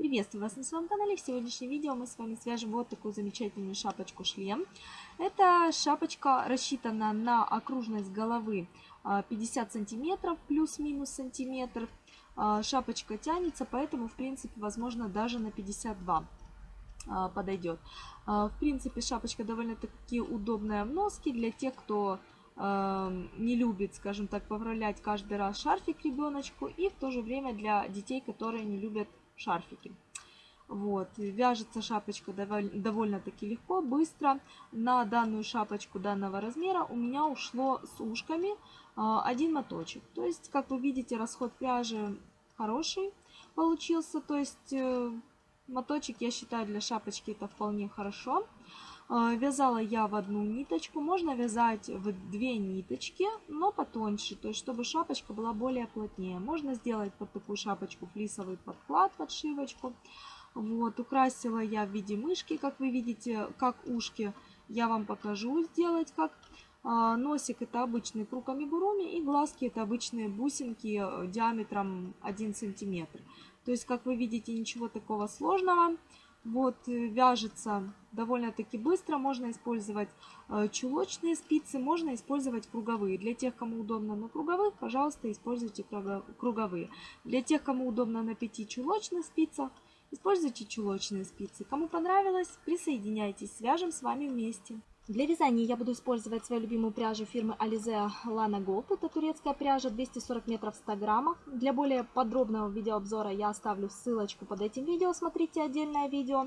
Приветствую вас на своем канале. В сегодняшнем видео мы с вами свяжем вот такую замечательную шапочку-шлем. Эта шапочка рассчитана на окружность головы 50 а, сантиметров, плюс-минус сантиметр. А, шапочка тянется, поэтому, в принципе, возможно, даже на 52 а, подойдет. В принципе, шапочка довольно-таки удобная в носке для тех, кто не любит, скажем так, поправлять каждый раз шарфик ребеночку и в то же время для детей, которые не любят шарфики. Вот, вяжется шапочка довольно-таки легко, быстро. На данную шапочку данного размера у меня ушло с ушками а, один моточек. То есть, как вы видите, расход пряжи хороший получился. То есть, э, моточек, я считаю, для шапочки это вполне хорошо. А, вязала я в одну ниточку, можно вязать в две ниточки, но потоньше, то есть чтобы шапочка была более плотнее. Можно сделать под такую шапочку флисовый подклад, подшивочку. Вот, украсила я в виде мышки, как вы видите, как ушки. Я вам покажу сделать, как а, носик это обычный круг амигуруми и глазки это обычные бусинки э, диаметром 1 сантиметр. То есть, как вы видите, ничего такого сложного. Вот, э, вяжется довольно-таки быстро. Можно использовать э, чулочные спицы, можно использовать круговые. Для тех, кому удобно на круговых, пожалуйста, используйте круговые. Для тех, кому удобно на 5 чулочных спицах, используйте чулочные спицы. Кому понравилось, присоединяйтесь, свяжем с вами вместе. Для вязания я буду использовать свою любимую пряжу фирмы Alize Lana Gold. Это турецкая пряжа 240 метров в 100 граммах. Для более подробного видеообзора я оставлю ссылочку под этим видео. Смотрите отдельное видео.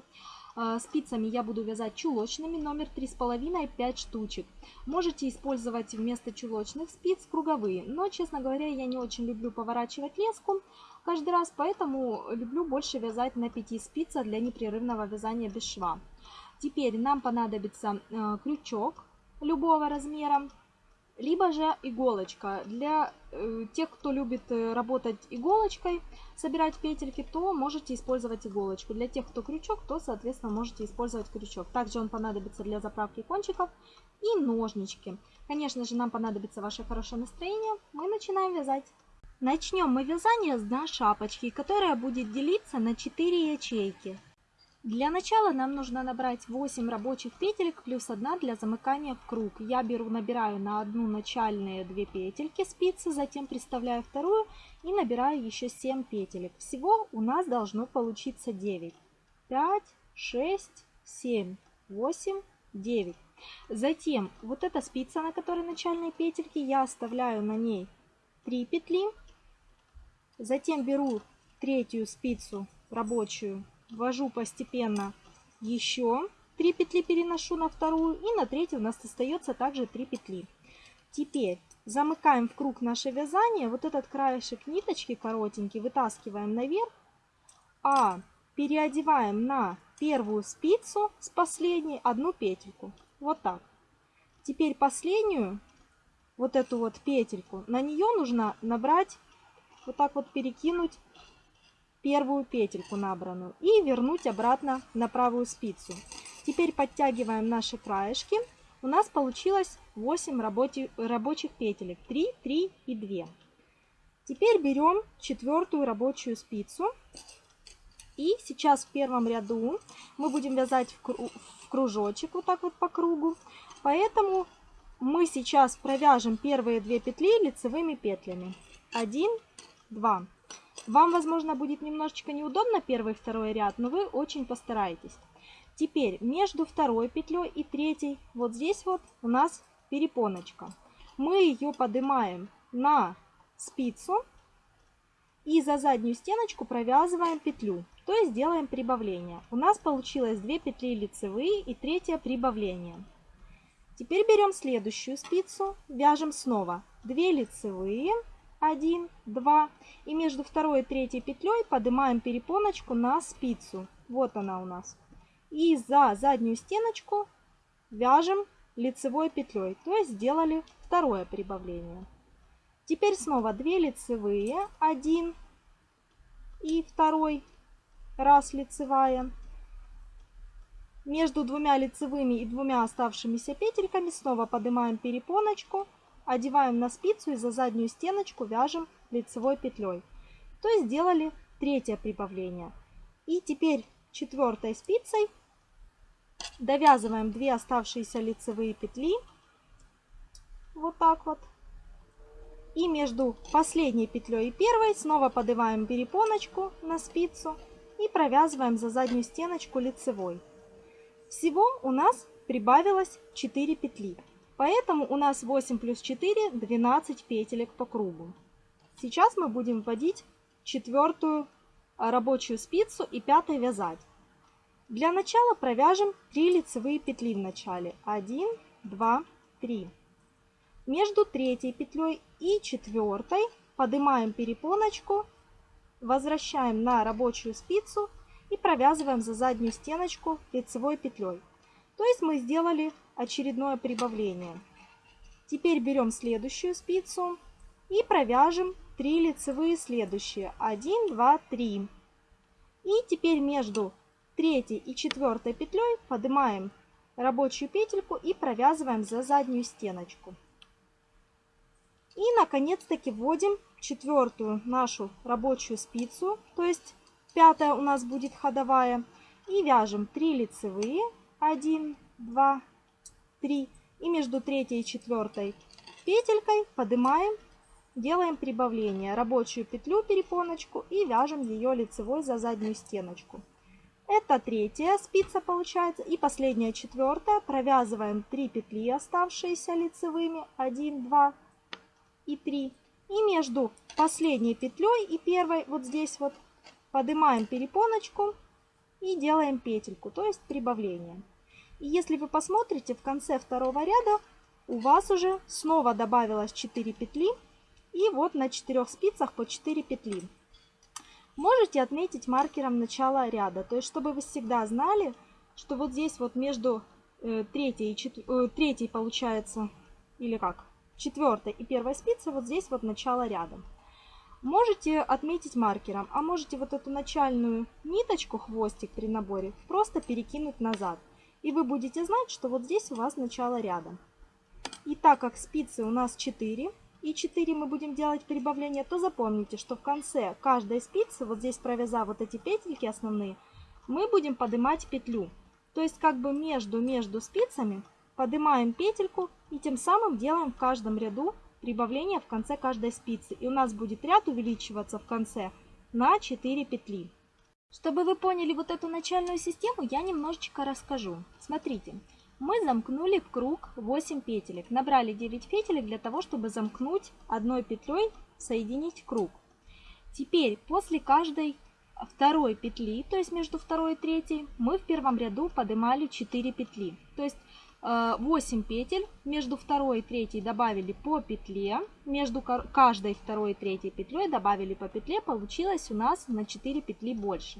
А, спицами я буду вязать чулочными, номер 3,5 5 штучек. Можете использовать вместо чулочных спиц круговые, но, честно говоря, я не очень люблю поворачивать леску каждый раз, поэтому люблю больше вязать на 5 спицах для непрерывного вязания без шва. Теперь нам понадобится э, крючок любого размера, либо же иголочка. Для э, тех, кто любит э, работать иголочкой, собирать петельки, то можете использовать иголочку. Для тех, кто крючок, то, соответственно, можете использовать крючок. Также он понадобится для заправки кончиков и ножнички. Конечно же, нам понадобится ваше хорошее настроение. Мы начинаем вязать. Начнем мы вязание с дна шапочки, которая будет делиться на 4 ячейки. Для начала нам нужно набрать 8 рабочих петелек плюс 1 для замыкания в круг. Я беру, набираю на одну начальные 2 петельки спицы, затем приставляю вторую и набираю еще 7 петелек. Всего у нас должно получиться 9. 5, 6, 7, 8, 9. Затем вот эта спица, на которой начальные петельки, я оставляю на ней 3 петли. Затем беру третью спицу рабочую ввожу постепенно еще 3 петли переношу на вторую и на третью у нас остается также 3 петли. Теперь замыкаем в круг наше вязание, вот этот краешек ниточки коротенький вытаскиваем наверх, а переодеваем на первую спицу с последней одну петельку. Вот так. Теперь последнюю, вот эту вот петельку, на нее нужно набрать, вот так вот перекинуть первую петельку набранную и вернуть обратно на правую спицу. Теперь подтягиваем наши краешки. У нас получилось 8 рабочих, петелек. 3, 3 и 2. Теперь берем четвертую рабочую спицу. И сейчас в первом ряду мы будем вязать в кружочек, вот так вот по кругу. Поэтому мы сейчас провяжем первые две петли лицевыми петлями. 1, 2. Вам, возможно, будет немножечко неудобно первый и второй ряд, но вы очень постараетесь. Теперь между второй петлей и третьей, вот здесь вот у нас перепоночка. Мы ее поднимаем на спицу и за заднюю стеночку провязываем петлю, то есть делаем прибавление. У нас получилось 2 петли лицевые и третье прибавление. Теперь берем следующую спицу, вяжем снова 2 лицевые 1, 2. И между второй и третьей петлей поднимаем перепоночку на спицу. Вот она у нас. И за заднюю стеночку вяжем лицевой петлей. То есть сделали второе прибавление. Теперь снова 2 лицевые. 1 и второй раз лицевая. Между двумя лицевыми и двумя оставшимися петельками снова поднимаем перепоночку одеваем на спицу и за заднюю стеночку вяжем лицевой петлей. То есть сделали третье прибавление. И теперь четвертой спицей довязываем 2 оставшиеся лицевые петли. Вот так вот. И между последней петлей и первой снова поднимаем перепоночку на спицу и провязываем за заднюю стеночку лицевой. Всего у нас прибавилось 4 петли. Поэтому у нас 8 плюс 4 12 петелек по кругу. Сейчас мы будем вводить четвертую рабочую спицу и пятой вязать. Для начала провяжем 3 лицевые петли в начале. 1, 2, 3. Между третьей петлей и четвертой поднимаем перепоночку, возвращаем на рабочую спицу и провязываем за заднюю стеночку лицевой петлей. То есть мы сделали очередное прибавление. Теперь берем следующую спицу и провяжем 3 лицевые следующие. 1, 2, 3. И теперь между третьей и четвертой петлей поднимаем рабочую петельку и провязываем за заднюю стеночку. И наконец-таки вводим четвертую нашу рабочую спицу, то есть пятая у нас будет ходовая. И вяжем 3 лицевые, 1, 2, 3. И между третьей и четвертой петелькой поднимаем, делаем прибавление. Рабочую петлю, перепоночку и вяжем ее лицевой за заднюю стеночку. Это третья спица получается. И последняя четвертая. Провязываем 3 петли, оставшиеся лицевыми. 1, 2 и 3. И между последней петлей и первой, вот здесь вот, поднимаем перепоночку и делаем петельку, то есть прибавление. И если вы посмотрите, в конце второго ряда у вас уже снова добавилось 4 петли. И вот на 4 спицах по 4 петли. Можете отметить маркером начала ряда. То есть, чтобы вы всегда знали, что вот здесь вот между э, третьей, и чет... э, третьей получается, или как, четвертой и первой спицей, вот здесь вот начало ряда. Можете отметить маркером, а можете вот эту начальную ниточку, хвостик при наборе, просто перекинуть назад. И вы будете знать, что вот здесь у вас начало ряда. И так как спицы у нас 4, и 4 мы будем делать прибавление, то запомните, что в конце каждой спицы, вот здесь провязав вот эти петельки основные, мы будем поднимать петлю. То есть как бы между-между спицами поднимаем петельку и тем самым делаем в каждом ряду прибавление в конце каждой спицы. И у нас будет ряд увеличиваться в конце на 4 петли. Чтобы вы поняли вот эту начальную систему, я немножечко расскажу. Смотрите, мы замкнули в круг 8 петелек. Набрали 9 петелек для того, чтобы замкнуть одной петлей, соединить круг. Теперь после каждой второй петли, то есть между второй и третьей, мы в первом ряду поднимали 4 петли. То есть 8 э, петель, между второй и третьей добавили по петле, между каждой второй и третьей петлей добавили по петле, получилось у нас на 4 петли больше.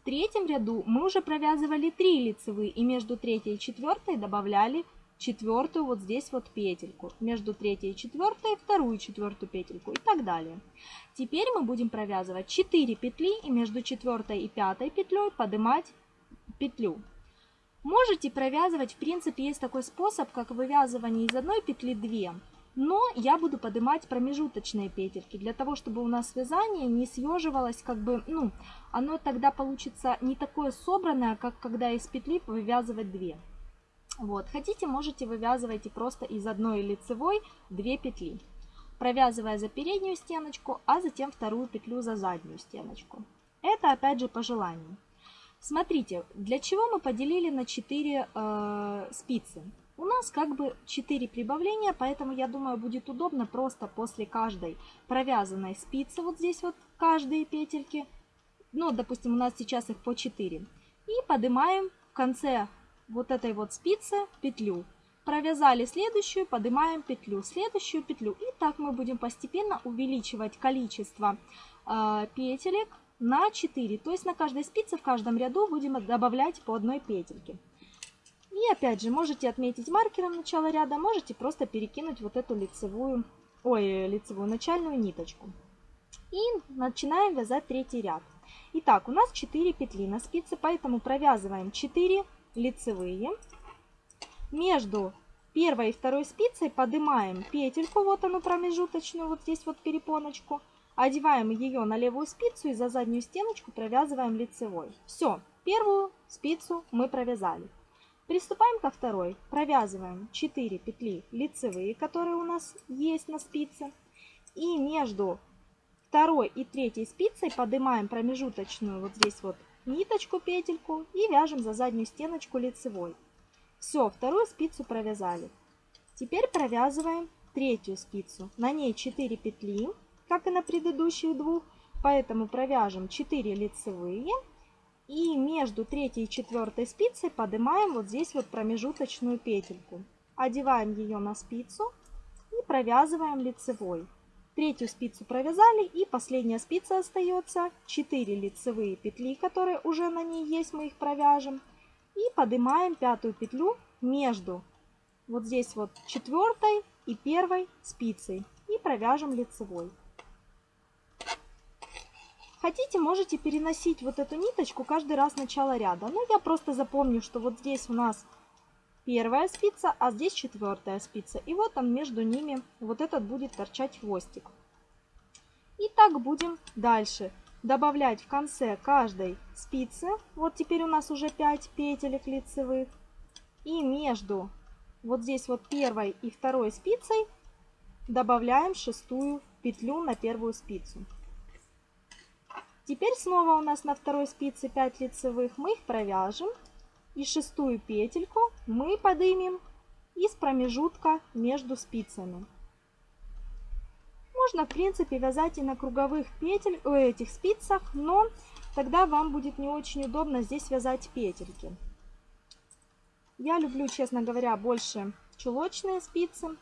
В третьем ряду мы уже провязывали 3 лицевые и между третьей и четвертой добавляли четвертую вот здесь вот петельку, между третьей и четвертой вторую четвертую петельку и так далее. Теперь мы будем провязывать 4 петли и между четвертой и пятой петлей поднимать петлю. Можете провязывать, в принципе, есть такой способ, как вывязывание из одной петли 2. Но я буду поднимать промежуточные петельки, для того, чтобы у нас вязание не съеживалось, как бы, ну, оно тогда получится не такое собранное, как когда из петли вывязывать 2. Вот, хотите, можете вывязывать и просто из одной лицевой 2 петли, провязывая за переднюю стеночку, а затем вторую петлю за заднюю стеночку. Это опять же по желанию. Смотрите, для чего мы поделили на 4 э, спицы? У нас как бы 4 прибавления, поэтому я думаю будет удобно просто после каждой провязанной спицы, вот здесь вот каждые петельки, ну допустим у нас сейчас их по 4, и поднимаем в конце вот этой вот спицы петлю. Провязали следующую, поднимаем петлю, следующую петлю. И так мы будем постепенно увеличивать количество э, петелек на 4. То есть на каждой спице, в каждом ряду будем добавлять по одной петельке. И опять же, можете отметить маркером начало ряда, можете просто перекинуть вот эту лицевую, ой, лицевую начальную ниточку. И начинаем вязать третий ряд. Итак, у нас 4 петли на спице, поэтому провязываем 4 лицевые. Между первой и второй спицей поднимаем петельку, вот она промежуточную, вот здесь вот перепоночку, Одеваем ее на левую спицу и за заднюю стеночку провязываем лицевой. Все, первую спицу мы провязали. Приступаем ко второй. Провязываем 4 петли лицевые, которые у нас есть на спице. И между второй и третьей спицей поднимаем промежуточную вот здесь вот ниточку, петельку и вяжем за заднюю стеночку лицевой. Все, вторую спицу провязали. Теперь провязываем третью спицу. На ней 4 петли, как и на предыдущих двух, поэтому провяжем 4 лицевые. И между третьей и четвертой спицей поднимаем вот здесь вот промежуточную петельку. Одеваем ее на спицу и провязываем лицевой. Третью спицу провязали и последняя спица остается. 4 лицевые петли, которые уже на ней есть, мы их провяжем. И поднимаем пятую петлю между вот здесь вот четвертой и первой спицей. И провяжем лицевой. Хотите, можете переносить вот эту ниточку каждый раз начало ряда. Но я просто запомню, что вот здесь у нас первая спица, а здесь четвертая спица. И вот там между ними вот этот будет торчать хвостик. И так будем дальше добавлять в конце каждой спицы. Вот теперь у нас уже 5 петелек лицевых. И между вот здесь вот первой и второй спицей добавляем шестую петлю на первую спицу. Теперь снова у нас на второй спице 5 лицевых. Мы их провяжем. И шестую петельку мы поднимем из промежутка между спицами. Можно, в принципе, вязать и на круговых петель, у этих спицах, но тогда вам будет не очень удобно здесь вязать петельки. Я люблю, честно говоря, больше чулочные спицы.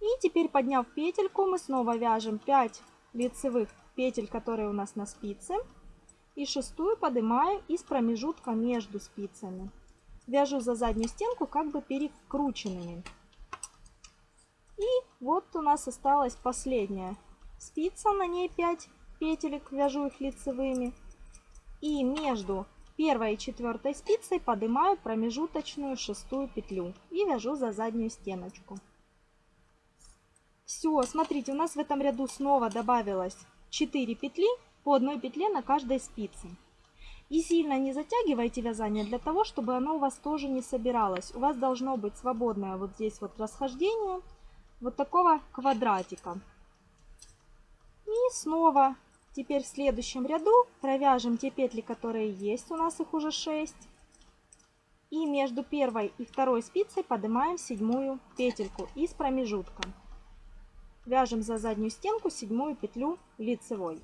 И теперь, подняв петельку, мы снова вяжем 5 лицевых петель, которые у нас на спице. И шестую поднимаю из промежутка между спицами. Вяжу за заднюю стенку как бы перекрученными. И вот у нас осталась последняя спица, на ней 5 петелек, вяжу их лицевыми. И между первой и четвертой спицей поднимаю промежуточную шестую петлю и вяжу за заднюю стеночку. Все, смотрите, у нас в этом ряду снова добавилось 4 петли по одной петле на каждой спице. И сильно не затягивайте вязание для того, чтобы оно у вас тоже не собиралось. У вас должно быть свободное вот здесь вот расхождение вот такого квадратика. И снова теперь в следующем ряду провяжем те петли, которые есть. У нас их уже 6. И между первой и второй спицей поднимаем седьмую петельку из промежутка. Вяжем за заднюю стенку седьмую петлю лицевой.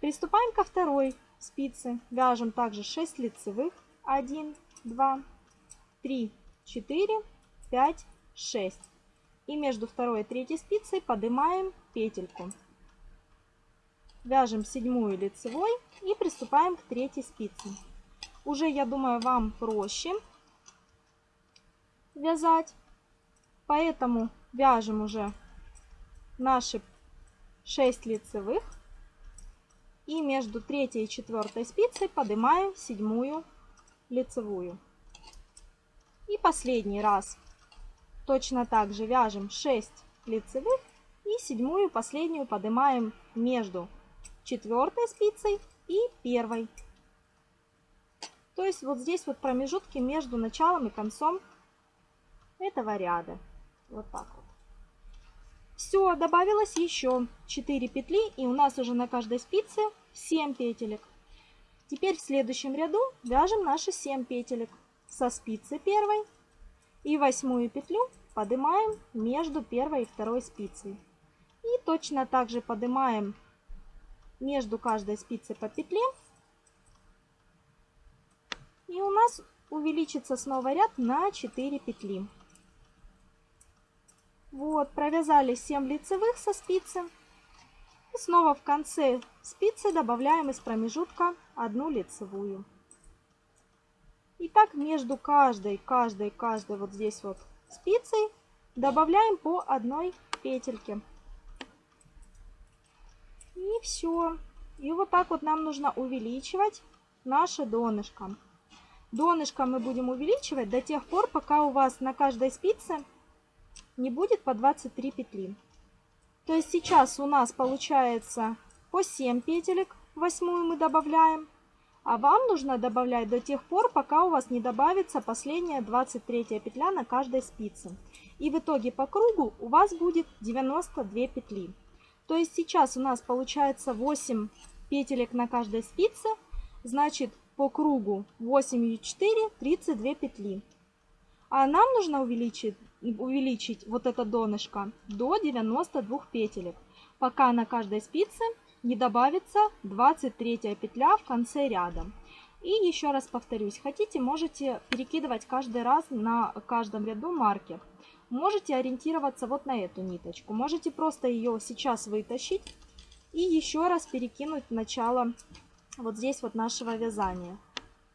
Приступаем ко второй спице. Вяжем также 6 лицевых. 1, 2, 3, 4, 5, 6. И между второй и третьей спицей поднимаем петельку. Вяжем седьмую лицевой и приступаем к третьей спице. Уже, я думаю, вам проще вязать. Поэтому вяжем уже наши 6 лицевых и между третьей и четвертой спицей поднимаем седьмую лицевую. И последний раз точно так же вяжем 6 лицевых и седьмую последнюю поднимаем между четвертой спицей и первой. То есть вот здесь вот промежутки между началом и концом этого ряда. Вот так вот. Все, добавилось еще 4 петли, и у нас уже на каждой спице 7 петелек. Теперь в следующем ряду вяжем наши 7 петелек со спицы первой и восьмую петлю поднимаем между первой и второй спицей. И точно так же поднимаем между каждой спицей по петле. И у нас увеличится снова ряд на 4 петли. Вот, провязали 7 лицевых со спицы. И снова в конце спицы добавляем из промежутка одну лицевую. И так между каждой, каждой, каждой вот здесь вот спицей добавляем по одной петельке. И все. И вот так вот нам нужно увеличивать наше донышко. Донышко мы будем увеличивать до тех пор, пока у вас на каждой спице не будет по 23 петли. То есть сейчас у нас получается по 7 петелек, восьмую мы добавляем. А вам нужно добавлять до тех пор, пока у вас не добавится последняя 23 петля на каждой спице. И в итоге по кругу у вас будет 92 петли. То есть сейчас у нас получается 8 петелек на каждой спице. Значит по кругу 8 и 4 32 петли. А нам нужно увеличить, увеличить вот это донышко до 92 петелек, пока на каждой спице не добавится 23 петля в конце ряда. И еще раз повторюсь, хотите, можете перекидывать каждый раз на каждом ряду маркер. Можете ориентироваться вот на эту ниточку. Можете просто ее сейчас вытащить и еще раз перекинуть начало вот здесь вот нашего вязания.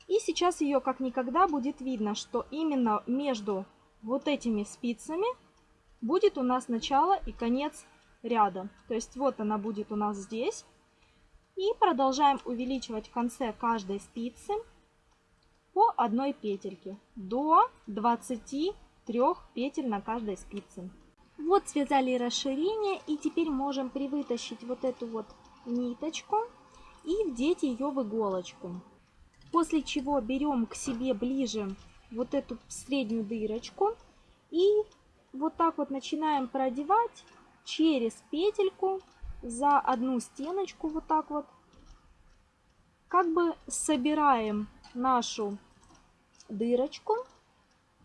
И сейчас ее как никогда будет видно, что именно между вот этими спицами будет у нас начало и конец ряда. То есть вот она будет у нас здесь. И продолжаем увеличивать в конце каждой спицы по одной петельке до 23 петель на каждой спице. Вот связали расширение и теперь можем привытащить вот эту вот ниточку и вдеть ее в иголочку. После чего берем к себе ближе вот эту среднюю дырочку и вот так вот начинаем продевать через петельку за одну стеночку вот так вот. Как бы собираем нашу дырочку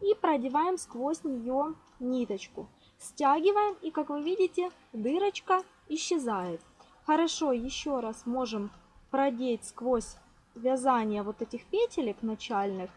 и продеваем сквозь нее ниточку. Стягиваем и как вы видите дырочка исчезает. Хорошо еще раз можем продеть сквозь вязание вот этих петелек начальных.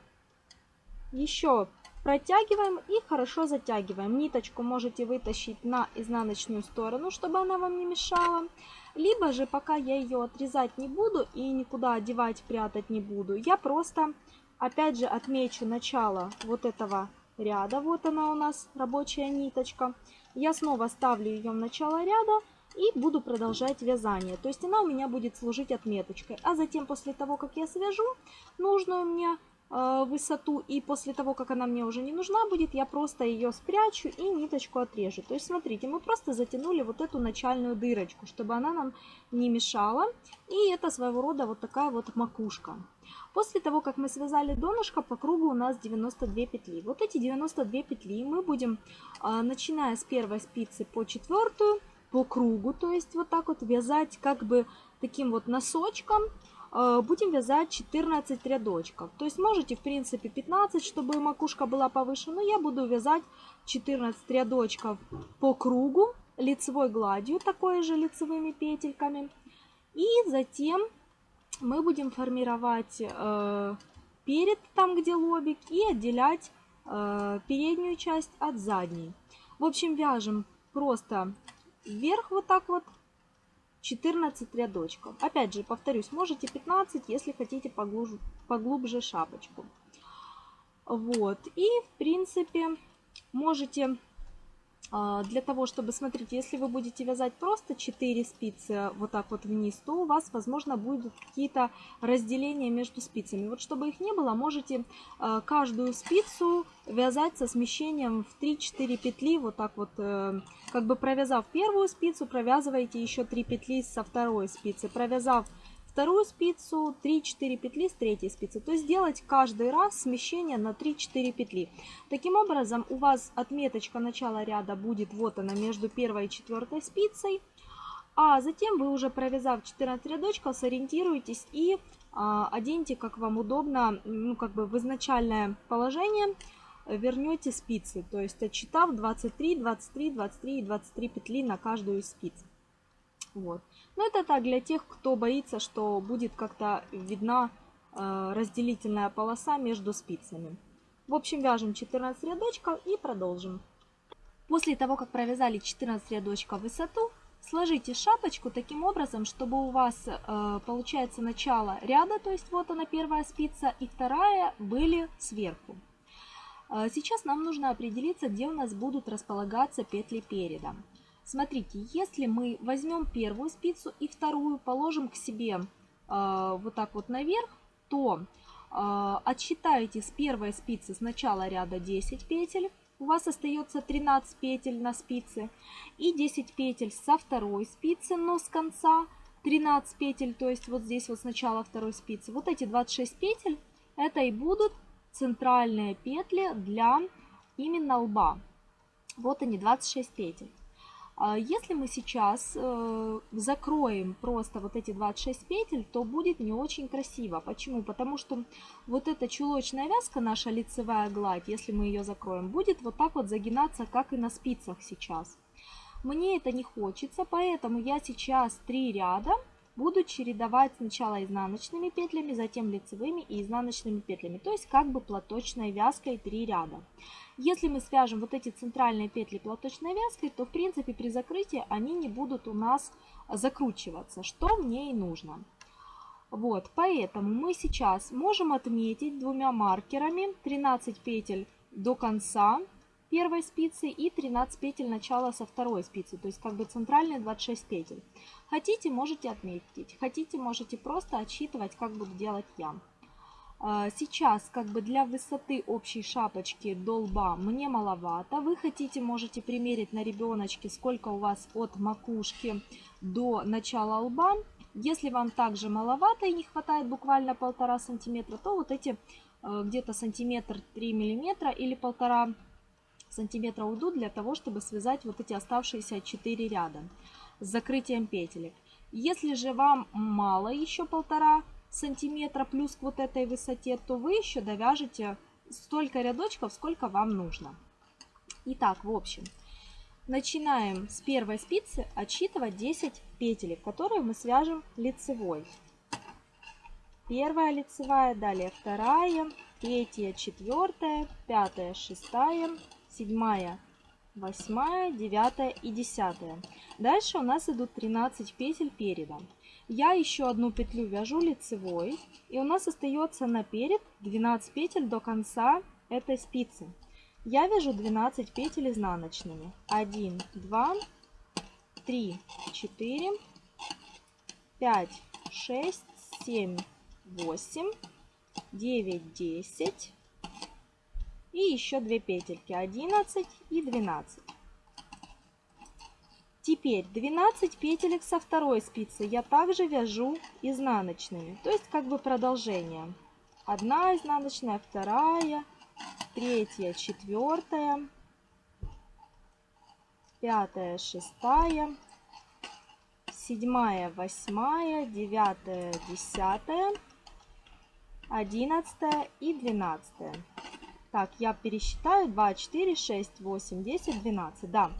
Еще Протягиваем и хорошо затягиваем. Ниточку можете вытащить на изнаночную сторону, чтобы она вам не мешала. Либо же, пока я ее отрезать не буду и никуда одевать, прятать не буду, я просто, опять же, отмечу начало вот этого ряда. Вот она у нас, рабочая ниточка. Я снова ставлю ее в начало ряда и буду продолжать вязание. То есть она у меня будет служить отметочкой. А затем, после того, как я свяжу нужную мне высоту, и после того, как она мне уже не нужна будет, я просто ее спрячу и ниточку отрежу. То есть, смотрите, мы просто затянули вот эту начальную дырочку, чтобы она нам не мешала. И это своего рода вот такая вот макушка. После того, как мы связали донышко, по кругу у нас 92 петли. Вот эти 92 петли мы будем, э, начиная с первой спицы по четвертую, по кругу, то есть вот так вот вязать как бы таким вот носочком, будем вязать 14 рядочков. То есть можете, в принципе, 15, чтобы макушка была повыше, но я буду вязать 14 рядочков по кругу лицевой гладью, такой же лицевыми петельками. И затем мы будем формировать э, перед, там где лобик, и отделять э, переднюю часть от задней. В общем, вяжем просто вверх вот так вот 14 рядочков. Опять же, повторюсь, можете 15, если хотите поглубже, поглубже шапочку. Вот. И, в принципе, можете для того, чтобы, смотрите, если вы будете вязать просто 4 спицы вот так вот вниз, то у вас, возможно, будут какие-то разделения между спицами. Вот чтобы их не было, можете а, каждую спицу вязать со смещением в 3-4 петли, вот так вот, э, как бы провязав первую спицу, провязываете еще 3 петли со второй спицы. Провязав вторую спицу, 3-4 петли с третьей спицы. То есть делать каждый раз смещение на 3-4 петли. Таким образом у вас отметочка начала ряда будет вот она между первой и четвертой спицей. А затем вы уже провязав 14 рядочков, сориентируйтесь и а, оденьте как вам удобно, ну как бы в изначальное положение вернете спицы. То есть отчитав 23, 23, 23 и 23 петли на каждую из спиц. Вот. Но это так для тех, кто боится, что будет как-то видна э, разделительная полоса между спицами. В общем, вяжем 14 рядочков и продолжим. После того, как провязали 14 рядочков высоту, сложите шапочку таким образом, чтобы у вас э, получается начало ряда, то есть вот она первая спица, и вторая были сверху. Э, сейчас нам нужно определиться, где у нас будут располагаться петли переда. Смотрите, если мы возьмем первую спицу и вторую положим к себе э, вот так вот наверх, то э, отсчитаете с первой спицы с начала ряда 10 петель, у вас остается 13 петель на спице и 10 петель со второй спицы, но с конца 13 петель, то есть вот здесь вот с начала второй спицы. Вот эти 26 петель, это и будут центральные петли для именно лба. Вот они, 26 петель. А если мы сейчас э, закроем просто вот эти 26 петель, то будет не очень красиво. Почему? Потому что вот эта чулочная вязка, наша лицевая гладь, если мы ее закроем, будет вот так вот загинаться, как и на спицах сейчас. Мне это не хочется, поэтому я сейчас три ряда буду чередовать сначала изнаночными петлями, затем лицевыми и изнаночными петлями. То есть как бы платочной вязкой 3 ряда. Если мы свяжем вот эти центральные петли платочной вязкой, то в принципе при закрытии они не будут у нас закручиваться, что мне и нужно. Вот, поэтому мы сейчас можем отметить двумя маркерами 13 петель до конца первой спицы и 13 петель начала со второй спицы, то есть как бы центральные 26 петель. Хотите, можете отметить, хотите, можете просто отсчитывать, как буду делать я. А, сейчас как бы для высоты общей шапочки до лба мне маловато. Вы хотите, можете примерить на ребеночке, сколько у вас от макушки до начала лба. Если вам также маловато и не хватает буквально полтора сантиметра, то вот эти э, где-то сантиметр 3 миллиметра или полтора сантиметра уйдут для того, чтобы связать вот эти оставшиеся 4 ряда с закрытием петелек. Если же вам мало еще полтора сантиметра плюс к вот этой высоте, то вы еще довяжете столько рядочков, сколько вам нужно. Итак, в общем, начинаем с первой спицы отсчитывать 10 петелек, которые мы свяжем лицевой. Первая лицевая, далее вторая, третья, четвертая, пятая, шестая, седьмая, восьмая, девятая и десятая. Дальше у нас идут 13 петель переда. Я еще одну петлю вяжу лицевой, и у нас остается наперед 12 петель до конца этой спицы. Я вяжу 12 петель изнаночными. 1, 2, 3, 4, 5, 6, 7, 8, 9, 10 и еще 2 петельки 11 и 12. Теперь 12 петелек со второй спицы я также вяжу изнаночными, то есть как бы продолжение. Одна изнаночная, вторая, третья, четвертая, пятая, шестая, седьмая, восьмая, девятая, десятая, одиннадцатая и двенадцатая. Так, я пересчитаю 2, 4, 6, 8, 10, 12. Да,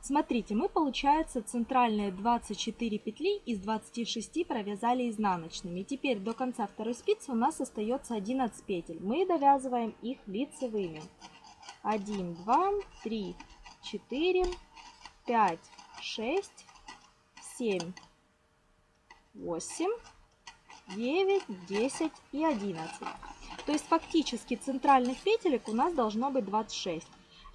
Смотрите, мы, получается, центральные 24 петли из 26 провязали изнаночными. Теперь до конца второй спицы у нас остается 11 петель. Мы довязываем их лицевыми. 1, 2, 3, 4, 5, 6, 7, 8, 9, 10 и 11. То есть фактически центральных петелек у нас должно быть 26.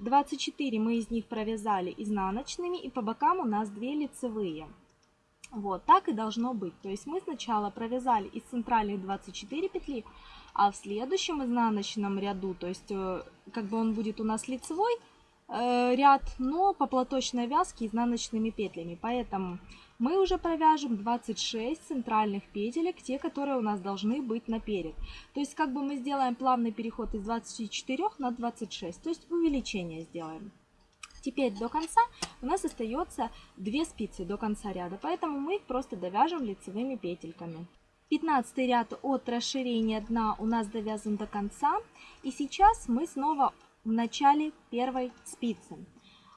24 мы из них провязали изнаночными, и по бокам у нас 2 лицевые. Вот, так и должно быть. То есть мы сначала провязали из центральных 24 петли, а в следующем изнаночном ряду, то есть э, как бы он будет у нас лицевой э, ряд, но по платочной вязке изнаночными петлями. Поэтому мы уже провяжем 26 центральных петелек, те, которые у нас должны быть наперед. То есть как бы мы сделаем плавный переход из 24 на 26, то есть увеличение сделаем. Теперь до конца у нас остается 2 спицы до конца ряда, поэтому мы их просто довяжем лицевыми петельками. 15 ряд от расширения дна у нас довязан до конца. И сейчас мы снова в начале первой спицы.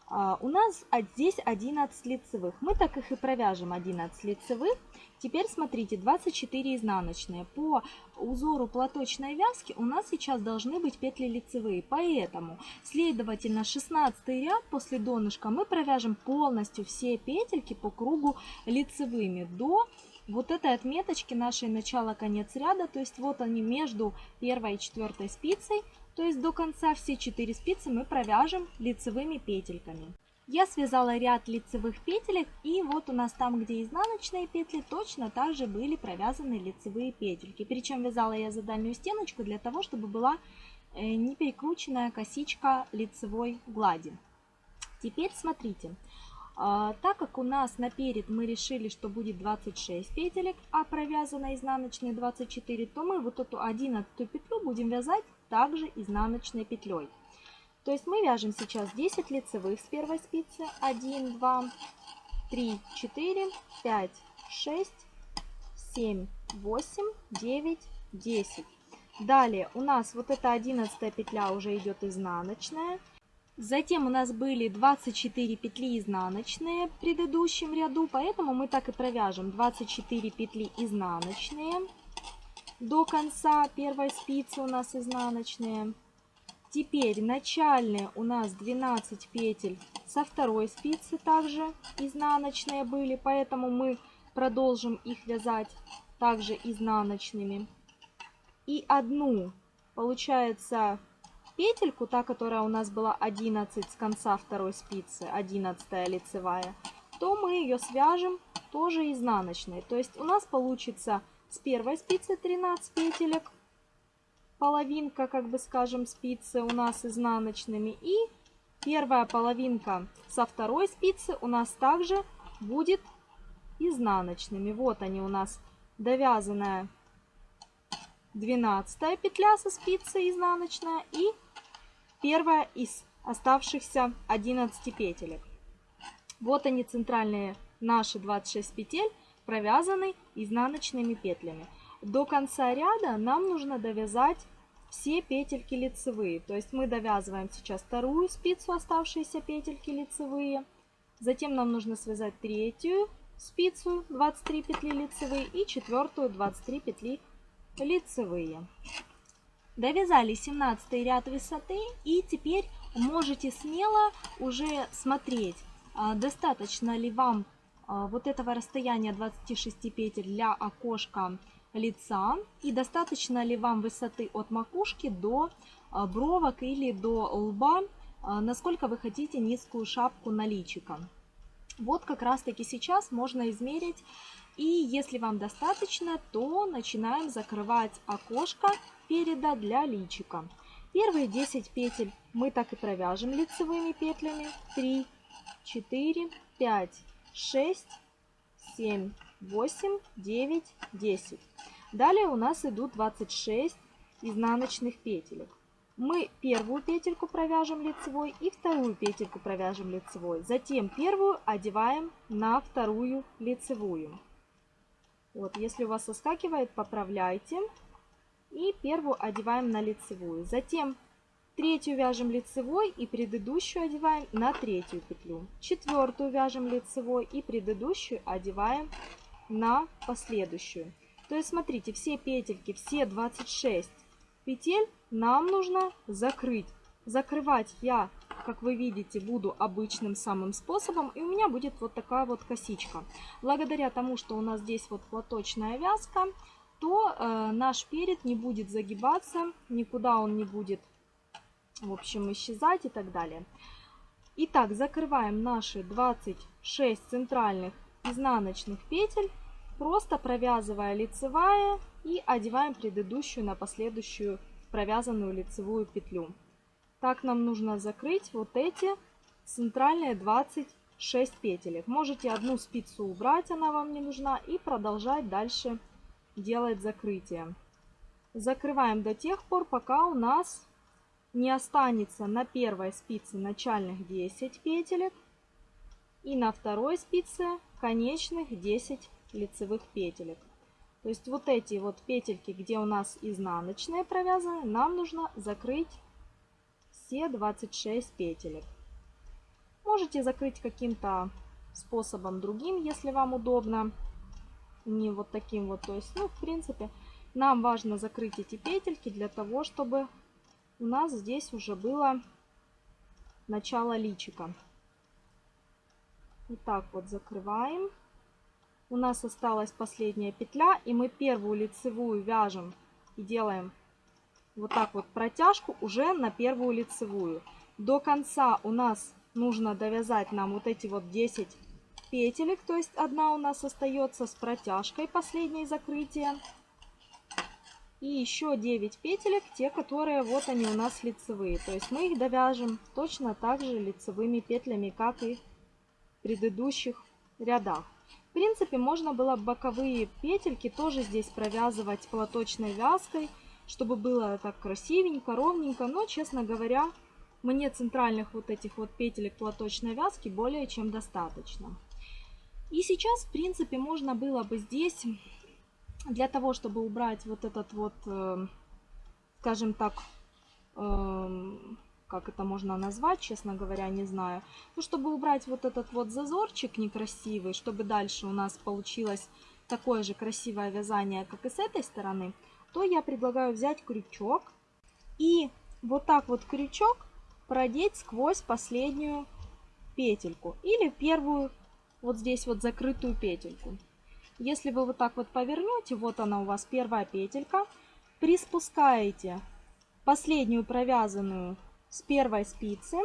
А, у нас здесь 11 лицевых. Мы так их и провяжем 11 лицевых. Теперь смотрите, 24 изнаночные. По узору платочной вязки у нас сейчас должны быть петли лицевые. Поэтому, следовательно, 16 ряд после донышка мы провяжем полностью все петельки по кругу лицевыми до вот этой отметочки нашей начало-конец ряда. То есть вот они между первой и четвертой спицей. То есть до конца все 4 спицы мы провяжем лицевыми петельками. Я связала ряд лицевых петелек и вот у нас там, где изнаночные петли, точно так же были провязаны лицевые петельки. Причем вязала я за дальнюю стеночку для того, чтобы была не перекрученная косичка лицевой глади. Теперь смотрите, а, так как у нас наперед мы решили, что будет 26 петелек, а провязано изнаночной 24, то мы вот эту 11 петлю будем вязать также изнаночной петлей. То есть мы вяжем сейчас 10 лицевых с первой спицы. 1, 2, 3, 4, 5, 6, 7, 8, 9, 10. Далее у нас вот эта 11 петля уже идет изнаночная. Затем у нас были 24 петли изнаночные в предыдущем ряду, поэтому мы так и провяжем 24 петли изнаночные до конца первой спицы у нас изнаночные. Теперь начальные у нас 12 петель со второй спицы также изнаночные были, поэтому мы продолжим их вязать также изнаночными. И одну, получается, петельку, та, которая у нас была 11 с конца второй спицы, 11 лицевая, то мы ее свяжем тоже изнаночной. То есть у нас получится с первой спицы 13 петелек, половинка, как бы скажем, спицы у нас изнаночными. И первая половинка со второй спицы у нас также будет изнаночными. Вот они у нас довязанная 12 петля со спицы изнаночная и первая из оставшихся 11 петелек. Вот они центральные наши 26 петель, провязаны изнаночными петлями. До конца ряда нам нужно довязать все петельки лицевые. То есть мы довязываем сейчас вторую спицу, оставшиеся петельки лицевые. Затем нам нужно связать третью спицу, 23 петли лицевые, и четвертую, 23 петли лицевые. Довязали 17 ряд высоты и теперь можете смело уже смотреть, а, достаточно ли вам вот этого расстояния 26 петель для окошка лица и достаточно ли вам высоты от макушки до а, бровок или до лба, насколько вы хотите низкую шапку на личико. Вот как раз таки сейчас можно измерить и если вам достаточно, то начинаем закрывать окошко переда для личика. Первые 10 петель мы так и провяжем лицевыми петлями. 3, 4, 5, 6, 7, 8, 9, 10. Далее у нас идут 26 изнаночных петелек. Мы первую петельку провяжем лицевой и вторую петельку провяжем лицевой. Затем первую одеваем на вторую лицевую. Вот, если у вас соскакивает, поправляйте. И первую одеваем на лицевую. Затем третью вяжем лицевой и предыдущую одеваем на третью петлю. Четвертую вяжем лицевой и предыдущую одеваем на последующую. То есть смотрите, все петельки, все 26 петель нам нужно закрыть. Закрывать я, как вы видите, буду обычным самым способом. И у меня будет вот такая вот косичка. Благодаря тому, что у нас здесь вот платочная вязка, то э, наш перед не будет загибаться, никуда он не будет, в общем, исчезать и так далее. Итак, закрываем наши 26 центральных изнаночных петель, просто провязывая лицевая и одеваем предыдущую на последующую провязанную лицевую петлю. Так нам нужно закрыть вот эти центральные 26 петелек. Можете одну спицу убрать, она вам не нужна, и продолжать дальше делать закрытие. Закрываем до тех пор, пока у нас не останется на первой спице начальных 10 петелек и на второй спице конечных 10 лицевых петелек. То есть вот эти вот петельки, где у нас изнаночные провязаны, нам нужно закрыть все 26 петелек. Можете закрыть каким-то способом другим, если вам удобно. Не вот таким вот. То есть, ну, в принципе, нам важно закрыть эти петельки для того, чтобы у нас здесь уже было начало личика. Вот так вот закрываем. У нас осталась последняя петля, и мы первую лицевую вяжем и делаем вот так вот протяжку уже на первую лицевую. До конца у нас нужно довязать нам вот эти вот 10 петелек, то есть одна у нас остается с протяжкой, последнее закрытие. И еще 9 петелек, те, которые вот они у нас лицевые. То есть мы их довяжем точно так же лицевыми петлями, как и в предыдущих рядах. В принципе, можно было боковые петельки тоже здесь провязывать платочной вязкой, чтобы было так красивенько, ровненько. Но, честно говоря, мне центральных вот этих вот петелек платочной вязки более чем достаточно. И сейчас, в принципе, можно было бы здесь, для того, чтобы убрать вот этот вот, э, скажем так, э, как это можно назвать, честно говоря, не знаю. Ну, чтобы убрать вот этот вот зазорчик некрасивый, чтобы дальше у нас получилось такое же красивое вязание, как и с этой стороны, то я предлагаю взять крючок и вот так вот крючок продеть сквозь последнюю петельку или первую вот здесь вот закрытую петельку. Если вы вот так вот повернете, вот она у вас первая петелька, приспускаете последнюю провязанную с первой спицы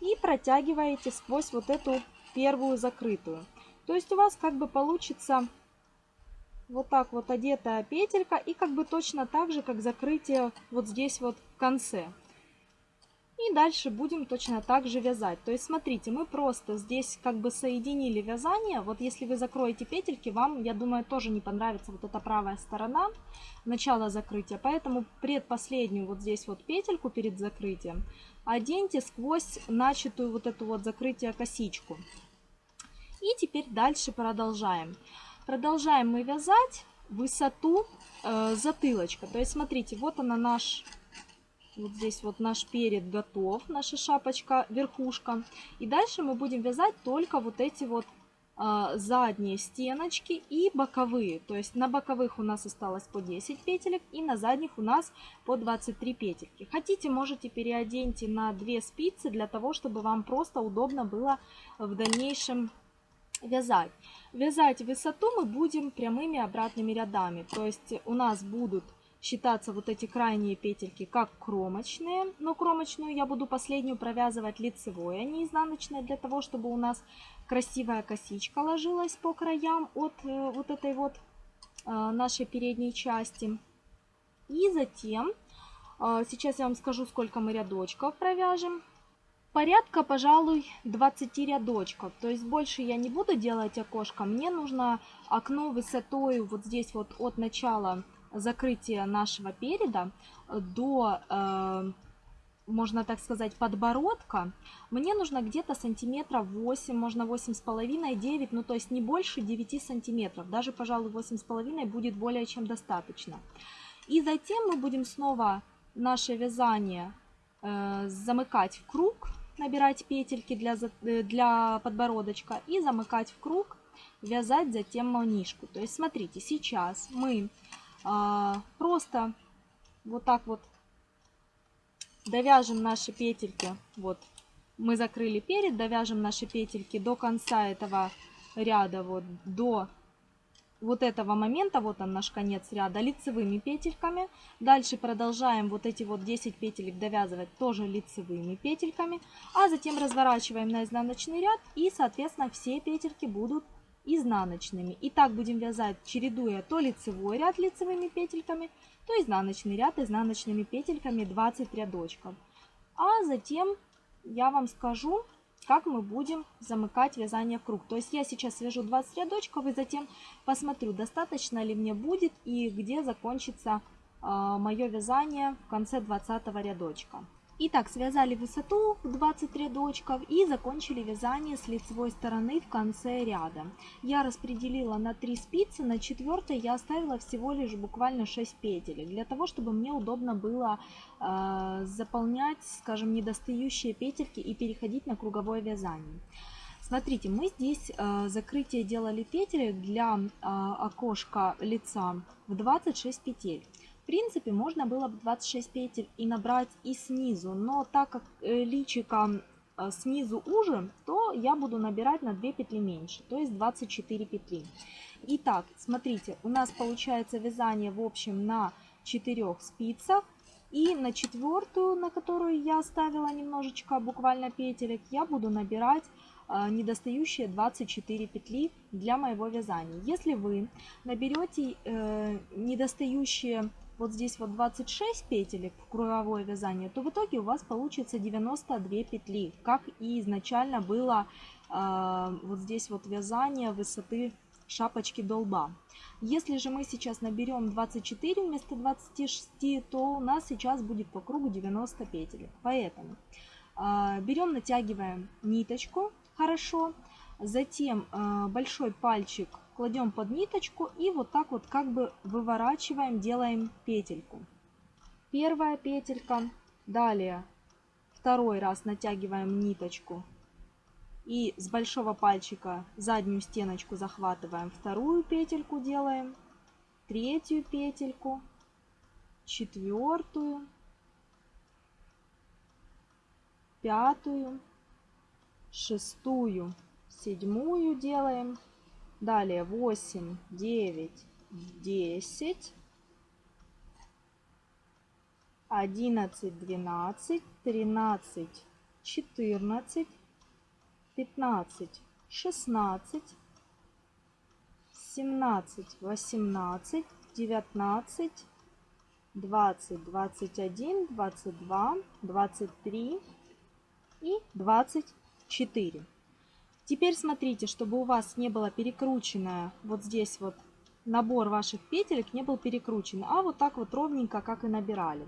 и протягиваете сквозь вот эту первую закрытую. То есть у вас как бы получится вот так вот одетая петелька и как бы точно так же, как закрытие вот здесь вот в конце. И дальше будем точно так же вязать. То есть, смотрите, мы просто здесь как бы соединили вязание. Вот если вы закроете петельки, вам, я думаю, тоже не понравится вот эта правая сторона, начало закрытия. Поэтому предпоследнюю вот здесь вот петельку перед закрытием оденьте сквозь начатую вот эту вот закрытие косичку. И теперь дальше продолжаем. Продолжаем мы вязать высоту э, затылочка. То есть, смотрите, вот она наш вот здесь вот наш перед готов, наша шапочка, верхушка. И дальше мы будем вязать только вот эти вот а, задние стеночки и боковые. То есть на боковых у нас осталось по 10 петелек и на задних у нас по 23 петельки. Хотите, можете переоденьте на 2 спицы для того, чтобы вам просто удобно было в дальнейшем вязать. Вязать высоту мы будем прямыми обратными рядами. То есть у нас будут считаться вот эти крайние петельки как кромочные. Но кромочную я буду последнюю провязывать лицевой, а не изнаночной, для того, чтобы у нас красивая косичка ложилась по краям от э, вот этой вот э, нашей передней части. И затем, э, сейчас я вам скажу, сколько мы рядочков провяжем. Порядка, пожалуй, 20 рядочков. То есть больше я не буду делать окошко. Мне нужно окно высотой вот здесь вот от начала закрытия нашего переда до, э, можно так сказать, подбородка, мне нужно где-то сантиметров 8, можно 8,5-9, ну то есть не больше 9 сантиметров. Даже, пожалуй, 8,5 будет более чем достаточно. И затем мы будем снова наше вязание э, замыкать в круг, набирать петельки для, э, для подбородочка и замыкать в круг, вязать затем манишку. То есть смотрите, сейчас мы просто вот так вот довяжем наши петельки. Вот мы закрыли перед, довяжем наши петельки до конца этого ряда, вот до вот этого момента, вот он наш конец ряда, лицевыми петельками. Дальше продолжаем вот эти вот 10 петелек довязывать тоже лицевыми петельками. А затем разворачиваем на изнаночный ряд и, соответственно, все петельки будут изнаночными. И так будем вязать, чередуя то лицевой ряд лицевыми петельками, то изнаночный ряд изнаночными петельками 20 рядочков. А затем я вам скажу, как мы будем замыкать вязание в круг. То есть я сейчас свяжу 20 рядочков и затем посмотрю, достаточно ли мне будет и где закончится э, мое вязание в конце 20 рядочка. Итак, связали высоту в 20 рядочков и закончили вязание с лицевой стороны в конце ряда. Я распределила на 3 спицы, на 4 я оставила всего лишь буквально 6 петель, для того, чтобы мне удобно было э, заполнять, скажем, недостающие петельки и переходить на круговое вязание. Смотрите, мы здесь э, закрытие делали петель для э, окошка лица в 26 петель. В принципе, можно было бы 26 петель и набрать и снизу, но так как э, личико э, снизу уже, то я буду набирать на 2 петли меньше, то есть 24 петли. Итак, смотрите, у нас получается вязание в общем на 4 спицах. И на четвертую, на которую я оставила немножечко буквально петелек, я буду набирать э, недостающие 24 петли для моего вязания. Если вы наберете недостающие вот здесь вот 26 петелек в круговое вязание, то в итоге у вас получится 92 петли, как и изначально было э, вот здесь вот вязание высоты шапочки до лба. Если же мы сейчас наберем 24 вместо 26, то у нас сейчас будет по кругу 90 петель. Поэтому э, берем, натягиваем ниточку хорошо, затем э, большой пальчик кладем под ниточку и вот так вот как бы выворачиваем, делаем петельку. Первая петелька, далее второй раз натягиваем ниточку и с большого пальчика заднюю стеночку захватываем, вторую петельку делаем, третью петельку, четвертую, пятую, шестую, седьмую делаем. Далее 8, 9, 10, 11, 12, 13, 14, 15, 16, 17, 18, 19, 20, 21, 22, 23 и 24. Теперь смотрите, чтобы у вас не было перекрученное вот здесь вот набор ваших петелек не был перекручен, а вот так вот ровненько, как и набирали.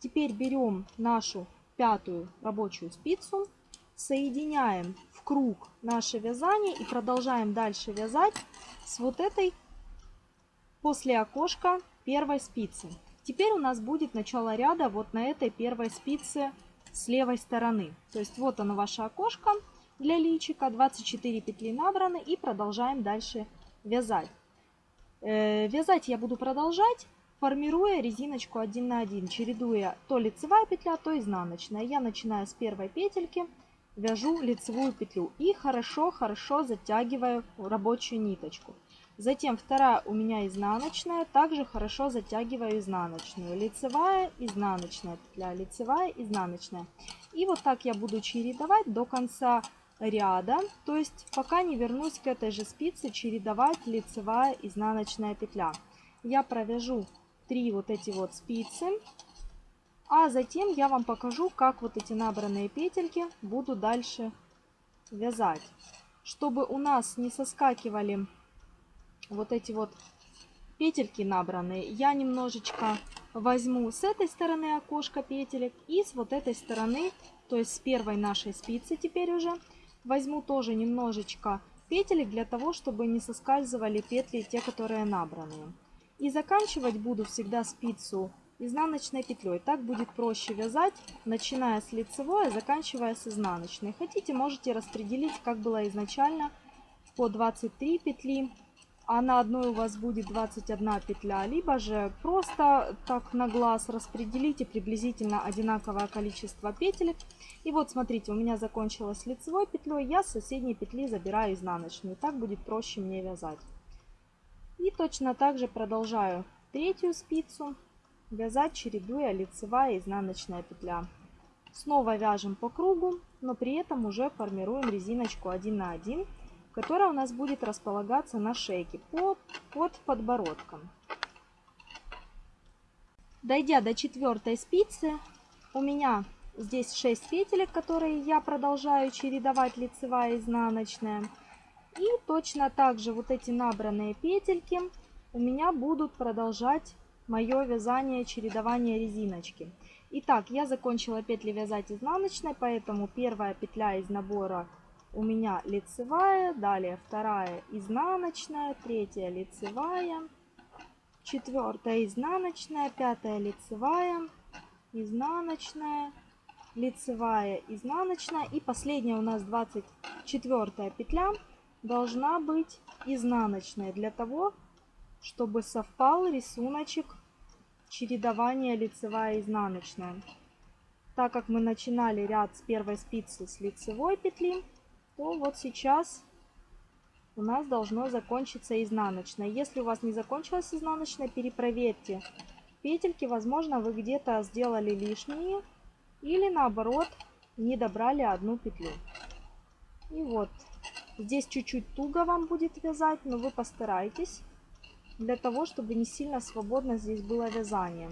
Теперь берем нашу пятую рабочую спицу, соединяем круг наше вязание и продолжаем дальше вязать с вот этой после окошка первой спицы. Теперь у нас будет начало ряда вот на этой первой спице с левой стороны. То есть вот оно ваше окошко для личика, 24 петли набраны и продолжаем дальше вязать. Э, вязать я буду продолжать, формируя резиночку 1 на 1, чередуя то лицевая петля, то изнаночная. Я начинаю с первой петельки вяжу лицевую петлю и хорошо-хорошо затягиваю рабочую ниточку. Затем вторая у меня изнаночная, также хорошо затягиваю изнаночную. Лицевая, изнаночная петля, лицевая, изнаночная. И вот так я буду чередовать до конца ряда, то есть пока не вернусь к этой же спице, чередовать лицевая, изнаночная петля. Я провяжу три вот эти вот спицы а затем я вам покажу, как вот эти набранные петельки буду дальше вязать. Чтобы у нас не соскакивали вот эти вот петельки набранные, я немножечко возьму с этой стороны окошко петелек и с вот этой стороны, то есть с первой нашей спицы теперь уже, возьму тоже немножечко петелек для того, чтобы не соскальзывали петли, те, которые набранные. И заканчивать буду всегда спицу изнаночной петлей. Так будет проще вязать, начиная с лицевой, а заканчивая с изнаночной. Хотите, можете распределить, как было изначально, по 23 петли, а на одной у вас будет 21 петля. Либо же просто так на глаз распределите приблизительно одинаковое количество петелек. И вот смотрите, у меня закончилась лицевой петлей, я с соседней петли забираю изнаночную. Так будет проще мне вязать. И точно так же продолжаю третью спицу. Вязать чередуя лицевая и изнаночная петля. Снова вяжем по кругу, но при этом уже формируем резиночку 1 на 1, которая у нас будет располагаться на шейке под, под подбородком. Дойдя до четвертой спицы, у меня здесь 6 петелек, которые я продолжаю чередовать лицевая и изнаночная. И точно так же вот эти набранные петельки у меня будут продолжать мое вязание чередование резиночки. Итак, я закончила петли вязать изнаночной, поэтому первая петля из набора у меня лицевая, далее вторая изнаночная, третья лицевая, четвертая изнаночная, пятая лицевая, изнаночная, лицевая, изнаночная и последняя у нас 24 петля должна быть изнаночная для того, чтобы совпал рисуночек чередования лицевая изнаночная. Так как мы начинали ряд с первой спицы с лицевой петли, то вот сейчас у нас должно закончиться изнаночная. Если у вас не закончилась изнаночная, перепроверьте петельки. Возможно, вы где-то сделали лишние или наоборот не добрали одну петлю. И вот, здесь чуть-чуть туго вам будет вязать, но вы постарайтесь для того, чтобы не сильно свободно здесь было вязание.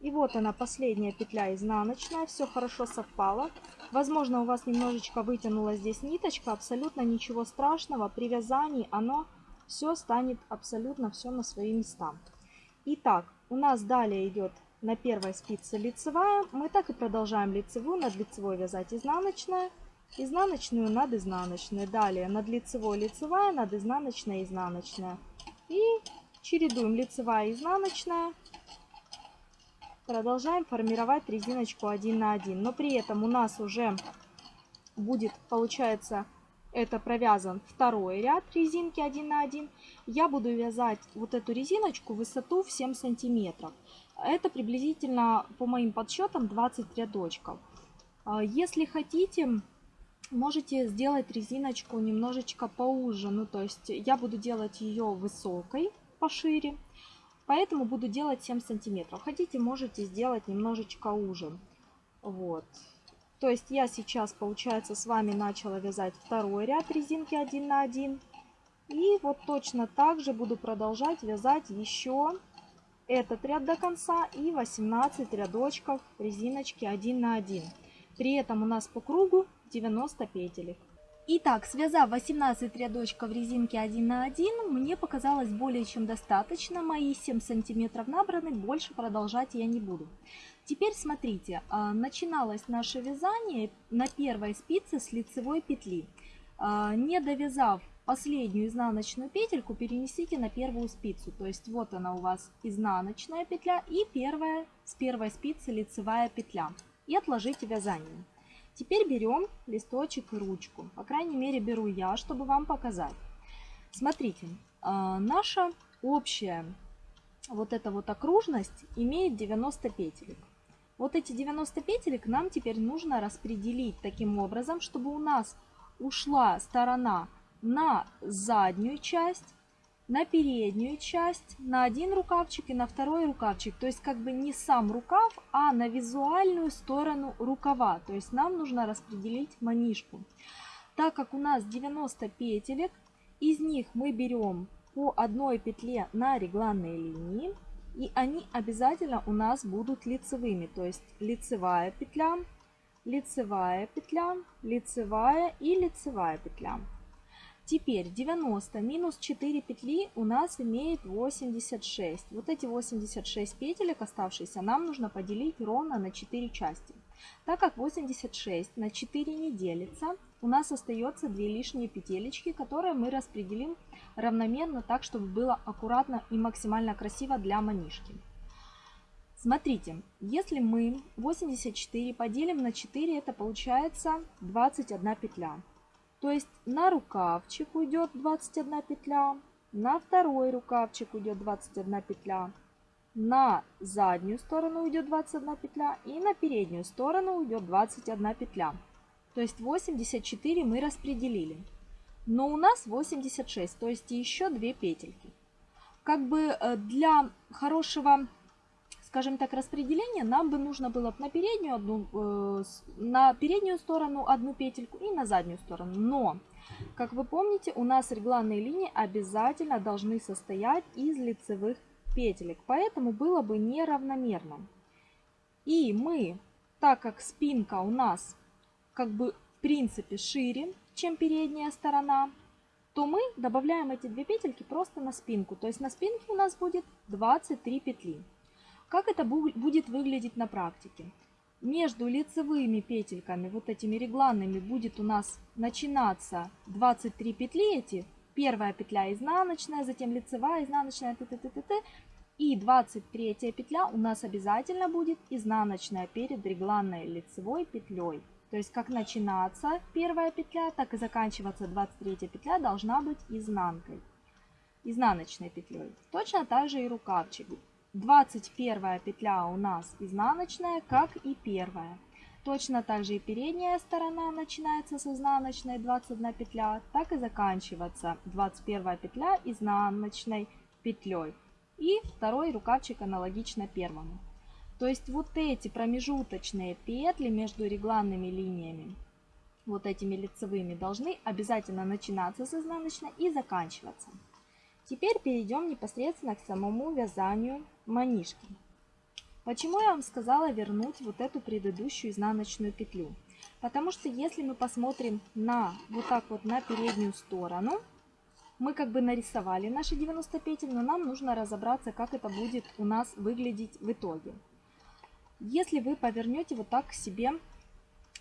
И вот она, последняя петля изнаночная, все хорошо совпало. Возможно, у вас немножечко вытянула здесь ниточка, абсолютно ничего страшного. При вязании оно все станет абсолютно все на свои места. Итак, у нас далее идет на первой спице лицевая. Мы так и продолжаем лицевую, над лицевой вязать изнаночная, изнаночную над изнаночной. Далее над лицевой лицевая, над изнаночной изнаночная. И чередуем лицевая изнаночная. Продолжаем формировать резиночку 1 на 1. Но при этом у нас уже будет, получается, это провязан второй ряд резинки 1 на 1. Я буду вязать вот эту резиночку высоту в 7 сантиметров. Это приблизительно, по моим подсчетам, 20 рядочков. А, если хотите, можете сделать резиночку немножечко поуже. Ну, то есть я буду делать ее высокой, пошире. Поэтому буду делать 7 сантиметров. Хотите, можете сделать немножечко уже. Вот. То есть я сейчас, получается, с вами начала вязать второй ряд резинки 1 на 1. И вот точно так же буду продолжать вязать еще этот ряд до конца и 18 рядочков резиночки 1 на 1. При этом у нас по кругу 90 петелек. Итак, связав 18 рядочков резинки 1 на 1, мне показалось более чем достаточно. Мои 7 сантиметров набраны, больше продолжать я не буду. Теперь смотрите, а, начиналось наше вязание на первой спице с лицевой петли. А, не довязав последнюю изнаночную петельку перенесите на первую спицу. То есть вот она у вас изнаночная петля и первая с первой спицы лицевая петля. И отложите вязание. Теперь берем листочек и ручку. По крайней мере беру я, чтобы вам показать. Смотрите, а, наша общая вот эта вот окружность имеет 90 петелек. Вот эти 90 петелек нам теперь нужно распределить таким образом, чтобы у нас ушла сторона на заднюю часть, на переднюю часть, на один рукавчик и на второй рукавчик. То есть как бы не сам рукав, а на визуальную сторону рукава. То есть нам нужно распределить манишку. Так как у нас 90 петелек, из них мы берем по одной петле на регланной линии. И они обязательно у нас будут лицевыми. То есть лицевая петля, лицевая петля, лицевая и лицевая петля. Теперь 90 минус 4 петли у нас имеет 86. Вот эти 86 петелек оставшиеся нам нужно поделить ровно на 4 части. Так как 86 на 4 не делится, у нас остается 2 лишние петелечки, которые мы распределим равномерно так, чтобы было аккуратно и максимально красиво для манишки. Смотрите, если мы 84 поделим на 4, это получается 21 петля. То есть на рукавчик уйдет 21 петля, на второй рукавчик уйдет 21 петля, на заднюю сторону уйдет 21 петля и на переднюю сторону уйдет 21 петля. То есть 84 мы распределили. Но у нас 86, то есть еще 2 петельки. Как бы э, для хорошего скажем так, распределение, нам бы нужно было на переднюю, одну, э, на переднюю сторону одну петельку и на заднюю сторону. Но, как вы помните, у нас регланные линии обязательно должны состоять из лицевых петелек, поэтому было бы неравномерно. И мы, так как спинка у нас как бы в принципе шире, чем передняя сторона, то мы добавляем эти две петельки просто на спинку. То есть на спинке у нас будет 23 петли. Как это будет выглядеть на практике? Между лицевыми петельками, вот этими регланными, будет у нас начинаться 23 петли эти. Первая петля изнаночная, затем лицевая, изнаночная, т -т -т -т -т. И 23 петля у нас обязательно будет изнаночная перед регланной лицевой петлей. То есть как начинаться первая петля, так и заканчиваться 23 петля должна быть изнанкой, изнаночной петлей. Точно так же и рукавчик. 21 петля у нас изнаночная, как и первая. Точно так же и передняя сторона начинается с изнаночной 21 петля, так и заканчиваться 21 петля изнаночной петлей. И второй рукавчик аналогично первому. То есть вот эти промежуточные петли между регланными линиями, вот этими лицевыми, должны обязательно начинаться с изнаночной и заканчиваться. Теперь перейдем непосредственно к самому вязанию манишки. Почему я вам сказала вернуть вот эту предыдущую изнаночную петлю? Потому что если мы посмотрим на вот так вот на переднюю сторону, мы как бы нарисовали наши 90 петель, но нам нужно разобраться, как это будет у нас выглядеть в итоге. Если вы повернете вот так к себе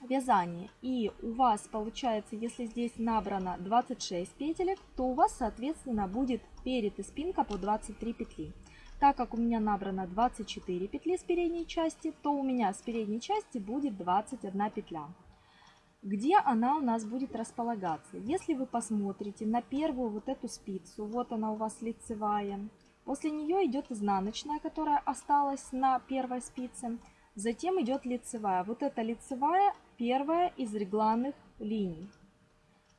вязание, и у вас получается, если здесь набрано 26 петелек, то у вас, соответственно, будет перед и спинка по 23 петли. Так как у меня набрано 24 петли с передней части, то у меня с передней части будет 21 петля. Где она у нас будет располагаться? Если вы посмотрите на первую вот эту спицу, вот она у вас лицевая, после нее идет изнаночная, которая осталась на первой спице, затем идет лицевая. Вот эта лицевая первая из регланных линий.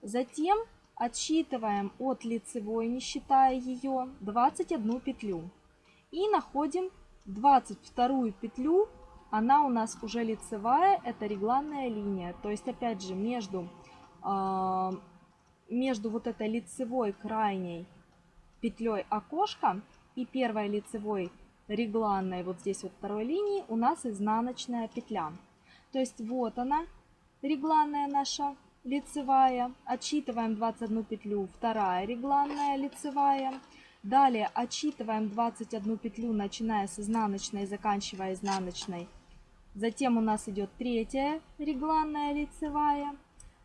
Затем отсчитываем от лицевой, не считая ее, 21 петлю. И находим 22 петлю, она у нас уже лицевая, это регланная линия. То есть опять же между, э, между вот этой лицевой крайней петлей окошка и первой лицевой регланной вот здесь вот второй линии у нас изнаночная петля. То есть вот она, регланная наша лицевая. Отсчитываем 21 петлю, вторая регланная лицевая. Далее отсчитываем 21 петлю, начиная с изнаночной и заканчивая изнаночной. Затем у нас идет третья регланная лицевая.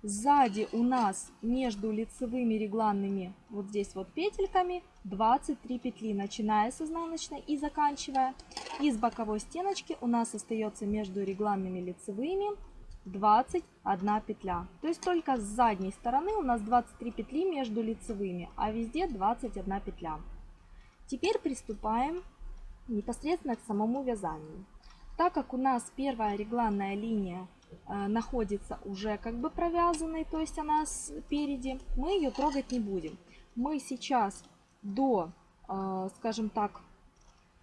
Сзади у нас между лицевыми регланными, вот здесь вот петельками, 23 петли, начиная с изнаночной и заканчивая. И с боковой стеночки у нас остается между регланными лицевыми 21 петля. То есть только с задней стороны у нас 23 петли между лицевыми, а везде 21 петля. Теперь приступаем непосредственно к самому вязанию. Так как у нас первая регланная линия э, находится уже как бы провязанной, то есть она спереди, мы ее трогать не будем. Мы сейчас до, э, скажем так,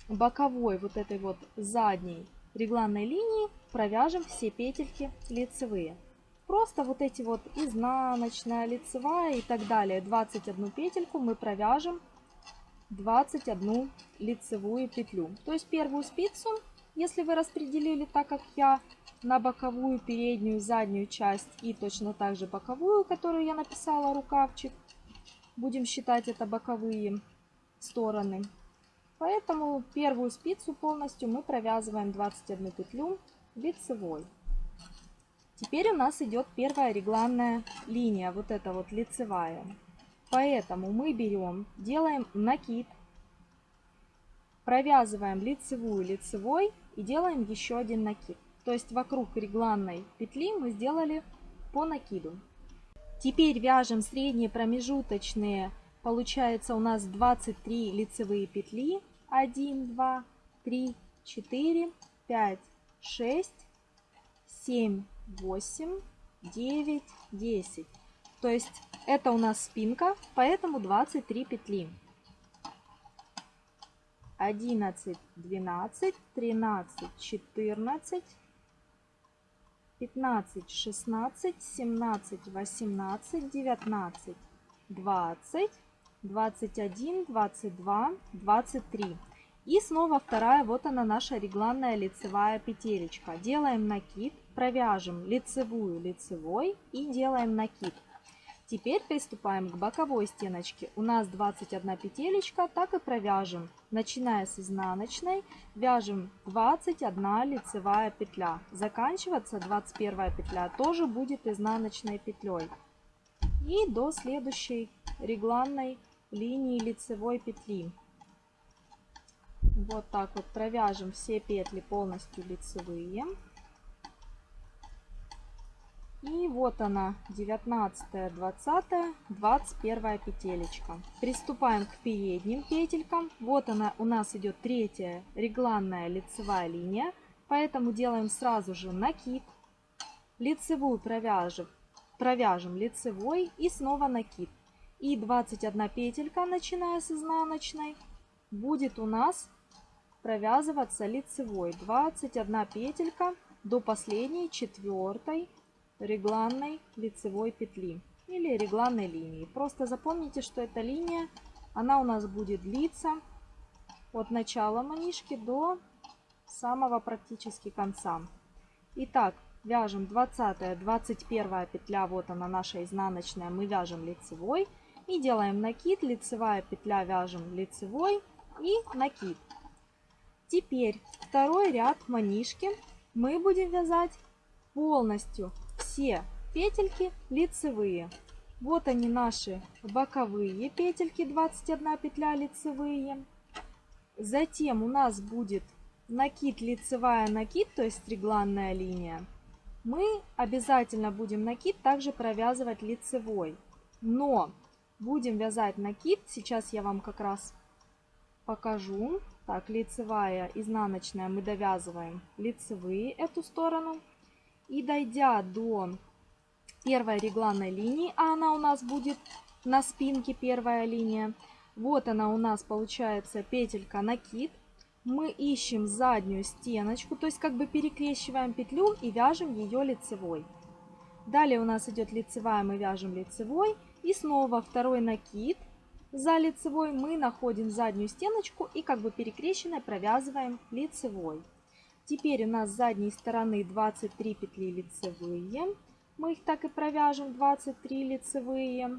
боковой вот этой вот задней регланной линии провяжем все петельки лицевые. Просто вот эти вот изнаночная, лицевая и так далее, 21 петельку мы провяжем 21 лицевую петлю. То есть первую спицу, если вы распределили так, как я, на боковую, переднюю, заднюю часть и точно так же боковую, которую я написала рукавчик, будем считать это боковые стороны. Поэтому первую спицу полностью мы провязываем 21 петлю лицевой. Теперь у нас идет первая регланная линия, вот эта вот лицевая. Поэтому мы берем, делаем накид, провязываем лицевую лицевой и делаем еще один накид. То есть вокруг регланной петли мы сделали по накиду. Теперь вяжем средние промежуточные, получается у нас 23 лицевые петли. 1, 2, 3, 4, 5, 6, 7, 8, 9, 10. То есть это у нас спинка, поэтому 23 петли. 11, 12, 13, 14, 15, 16, 17, 18, 19, 20, 21, 22, 23. И снова вторая, вот она наша регланная лицевая петелечка. Делаем накид, провяжем лицевую лицевой и делаем накид. Теперь приступаем к боковой стеночке. У нас 21 петелечка, так и провяжем. Начиная с изнаночной, вяжем 21 лицевая петля. Заканчиваться 21 петля тоже будет изнаночной петлей. И до следующей регланной линии лицевой петли. Вот так вот провяжем все петли полностью лицевые. И вот она, 19, 20, 21 петелечка. Приступаем к передним петелькам. Вот она у нас идет третья регланная лицевая линия. Поэтому делаем сразу же накид. Лицевую провяжем, провяжем лицевой и снова накид. И 21 петелька, начиная с изнаночной, будет у нас провязываться лицевой. 21 петелька до последней четвертой регланной лицевой петли или регланной линии. Просто запомните, что эта линия она у нас будет длиться от начала манишки до самого практически конца. Итак, вяжем 20 21 петля вот она наша изнаночная мы вяжем лицевой и делаем накид лицевая петля вяжем лицевой и накид теперь второй ряд манишки мы будем вязать полностью все петельки лицевые вот они наши боковые петельки 21 петля лицевые затем у нас будет накид лицевая накид то есть регланная линия мы обязательно будем накид также провязывать лицевой. Но будем вязать накид, сейчас я вам как раз покажу. Так, лицевая, изнаночная мы довязываем лицевые эту сторону. И дойдя до первой регланной линии, а она у нас будет на спинке первая линия, вот она у нас получается петелька накид мы ищем заднюю стеночку, то есть как бы перекрещиваем петлю и вяжем ее лицевой. Далее у нас идет лицевая, мы вяжем лицевой. И снова второй накид за лицевой мы находим заднюю стеночку и как бы перекрещенной провязываем лицевой. Теперь у нас с задней стороны 23 петли лицевые. Мы их так и провяжем, 23 лицевые.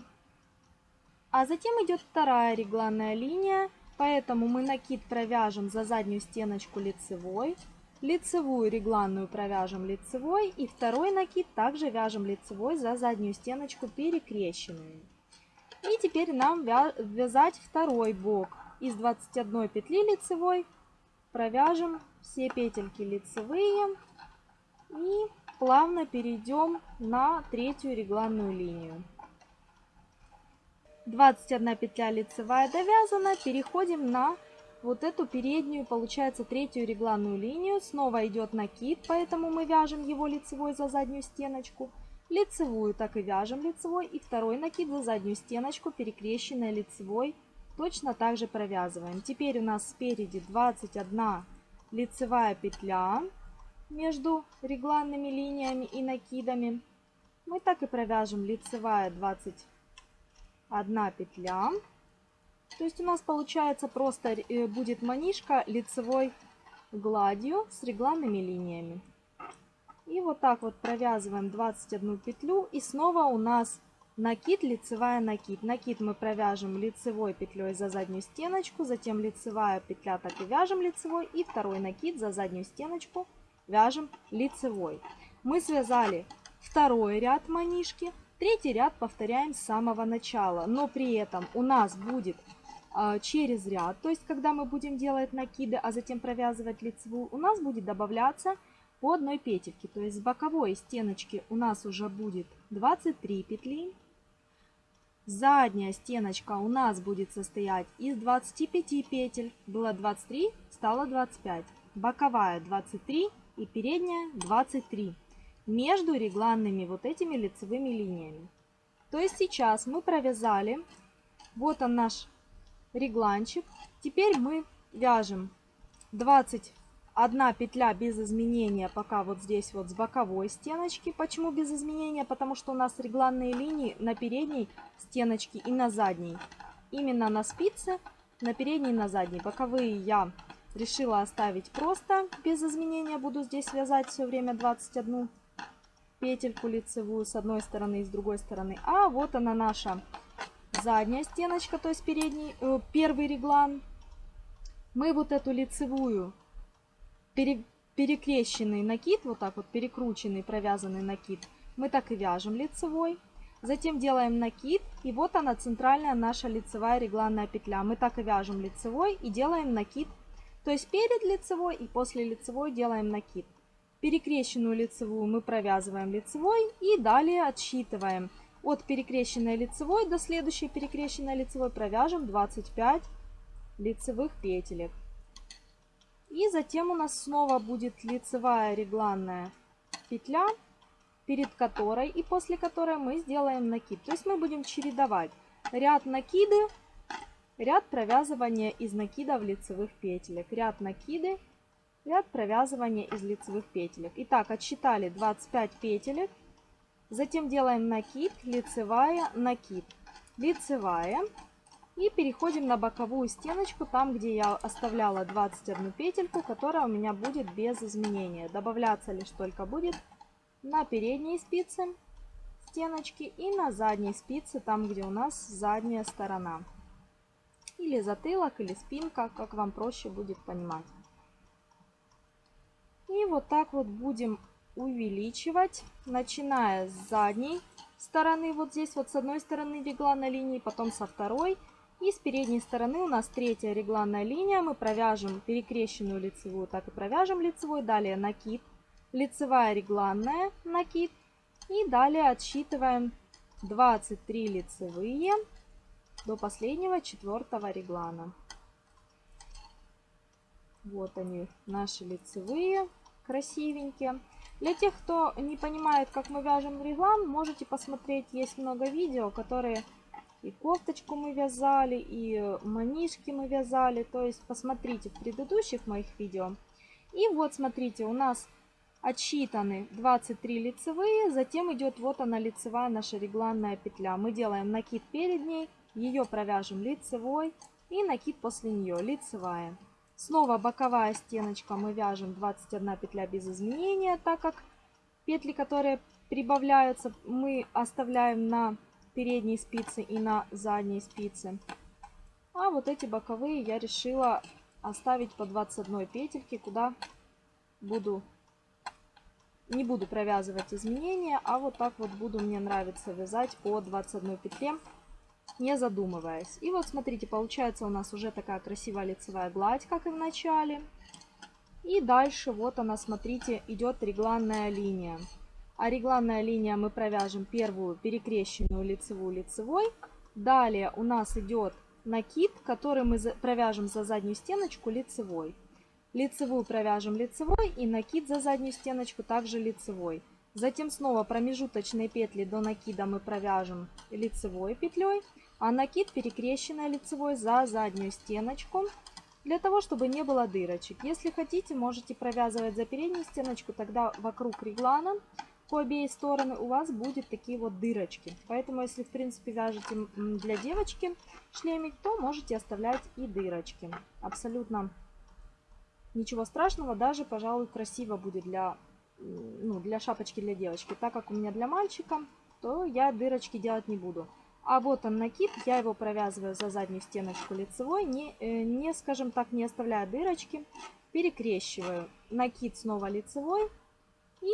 А затем идет вторая регланная линия Поэтому мы накид провяжем за заднюю стеночку лицевой, лицевую регланную провяжем лицевой и второй накид также вяжем лицевой за заднюю стеночку перекрещенную. И теперь нам вязать второй бок. Из 21 петли лицевой провяжем все петельки лицевые и плавно перейдем на третью регланную линию. 21 петля лицевая довязана. Переходим на вот эту переднюю, получается, третью регланную линию. Снова идет накид, поэтому мы вяжем его лицевой за заднюю стеночку. Лицевую так и вяжем лицевой. И второй накид за заднюю стеночку, перекрещенной лицевой, точно так же провязываем. Теперь у нас спереди 21 лицевая петля между регланными линиями и накидами. Мы так и провяжем лицевая 20 одна петля. То есть у нас получается просто э, будет манишка лицевой гладью с регланными линиями. И вот так вот провязываем 21 петлю. И снова у нас накид, лицевая накид. Накид мы провяжем лицевой петлей за заднюю стеночку. Затем лицевая петля так и вяжем лицевой. И второй накид за заднюю стеночку вяжем лицевой. Мы связали второй ряд манишки. Третий ряд повторяем с самого начала, но при этом у нас будет э, через ряд, то есть когда мы будем делать накиды, а затем провязывать лицевую, у нас будет добавляться по одной петельке. То есть с боковой стеночки у нас уже будет 23 петли. Задняя стеночка у нас будет состоять из 25 петель. Было 23, стало 25. Боковая 23 и передняя 23 между регланными вот этими лицевыми линиями. То есть сейчас мы провязали, вот он наш регланчик. Теперь мы вяжем 21 петля без изменения, пока вот здесь вот с боковой стеночки. Почему без изменения? Потому что у нас регланные линии на передней стеночке и на задней. Именно на спице, на передней и на задней. Боковые я решила оставить просто без изменения. Буду здесь вязать все время 21 петельку лицевую с одной стороны и с другой стороны. А вот она наша задняя стеночка, то есть передний, э, первый реглан. Мы вот эту лицевую пере, перекрещенный накид, вот так вот перекрученный, провязанный накид, мы так и вяжем лицевой. Затем делаем накид, и вот она центральная наша лицевая регланная петля. Мы так и вяжем лицевой и делаем накид. То есть перед лицевой и после лицевой делаем накид. Перекрещенную лицевую мы провязываем лицевой и далее отсчитываем. От перекрещенной лицевой до следующей перекрещенной лицевой провяжем 25 лицевых петелек. И затем у нас снова будет лицевая регланная петля, перед которой и после которой мы сделаем накид. То есть мы будем чередовать ряд накиды, ряд провязывания из накидов лицевых петелек, ряд накиды, ряд провязывания из лицевых петелек. Итак, отсчитали 25 петелек. Затем делаем накид, лицевая, накид. Лицевая, И переходим на боковую стеночку, там где я оставляла 21 петельку, которая у меня будет без изменения. Добавляться лишь только будет на передние спицы стеночки и на задней спице, там где у нас задняя сторона. Или затылок, или спинка, как вам проще будет понимать. И вот так вот будем увеличивать, начиная с задней стороны, вот здесь вот с одной стороны регланной линии, потом со второй. И с передней стороны у нас третья регланная линия. Мы провяжем перекрещенную лицевую, так и провяжем лицевой. Далее накид, лицевая регланная, накид. И далее отсчитываем 23 лицевые до последнего четвертого реглана. Вот они, наши лицевые, красивенькие. Для тех, кто не понимает, как мы вяжем реглан, можете посмотреть, есть много видео, которые и кофточку мы вязали, и манишки мы вязали. То есть посмотрите в предыдущих моих видео. И вот смотрите, у нас отсчитаны 23 лицевые, затем идет вот она лицевая наша регланная петля. Мы делаем накид перед ней, ее провяжем лицевой и накид после нее лицевая. Снова боковая стеночка мы вяжем 21 петля без изменения, так как петли, которые прибавляются, мы оставляем на передней спицы и на задней спице. А вот эти боковые я решила оставить по 21 петельке, куда буду не буду провязывать изменения, а вот так вот буду мне нравится вязать по 21 петле, не задумываясь. И вот смотрите, получается у нас уже такая красивая лицевая гладь, как и в начале. И дальше вот она, смотрите, идет регланная линия регланная линия мы провяжем первую перекрещенную лицевую лицевой. Далее у нас идет накид, который мы провяжем за заднюю стеночку лицевой. Лицевую провяжем лицевой и накид за заднюю стеночку также лицевой. Затем снова промежуточные петли до накида мы провяжем лицевой петлей, а накид перекрещенной лицевой за заднюю стеночку, для того, чтобы не было дырочек. Если хотите, можете провязывать за переднюю стеночку, тогда вокруг реглана по обеих стороны у вас будет такие вот дырочки. Поэтому, если в принципе вяжете для девочки шлемик, то можете оставлять и дырочки. Абсолютно ничего страшного, даже, пожалуй, красиво будет для, ну, для шапочки для девочки. Так как у меня для мальчика, то я дырочки делать не буду. А вот он накид, я его провязываю за заднюю стеночку лицевой, не, э, не скажем так, не оставляя дырочки. Перекрещиваю накид снова лицевой и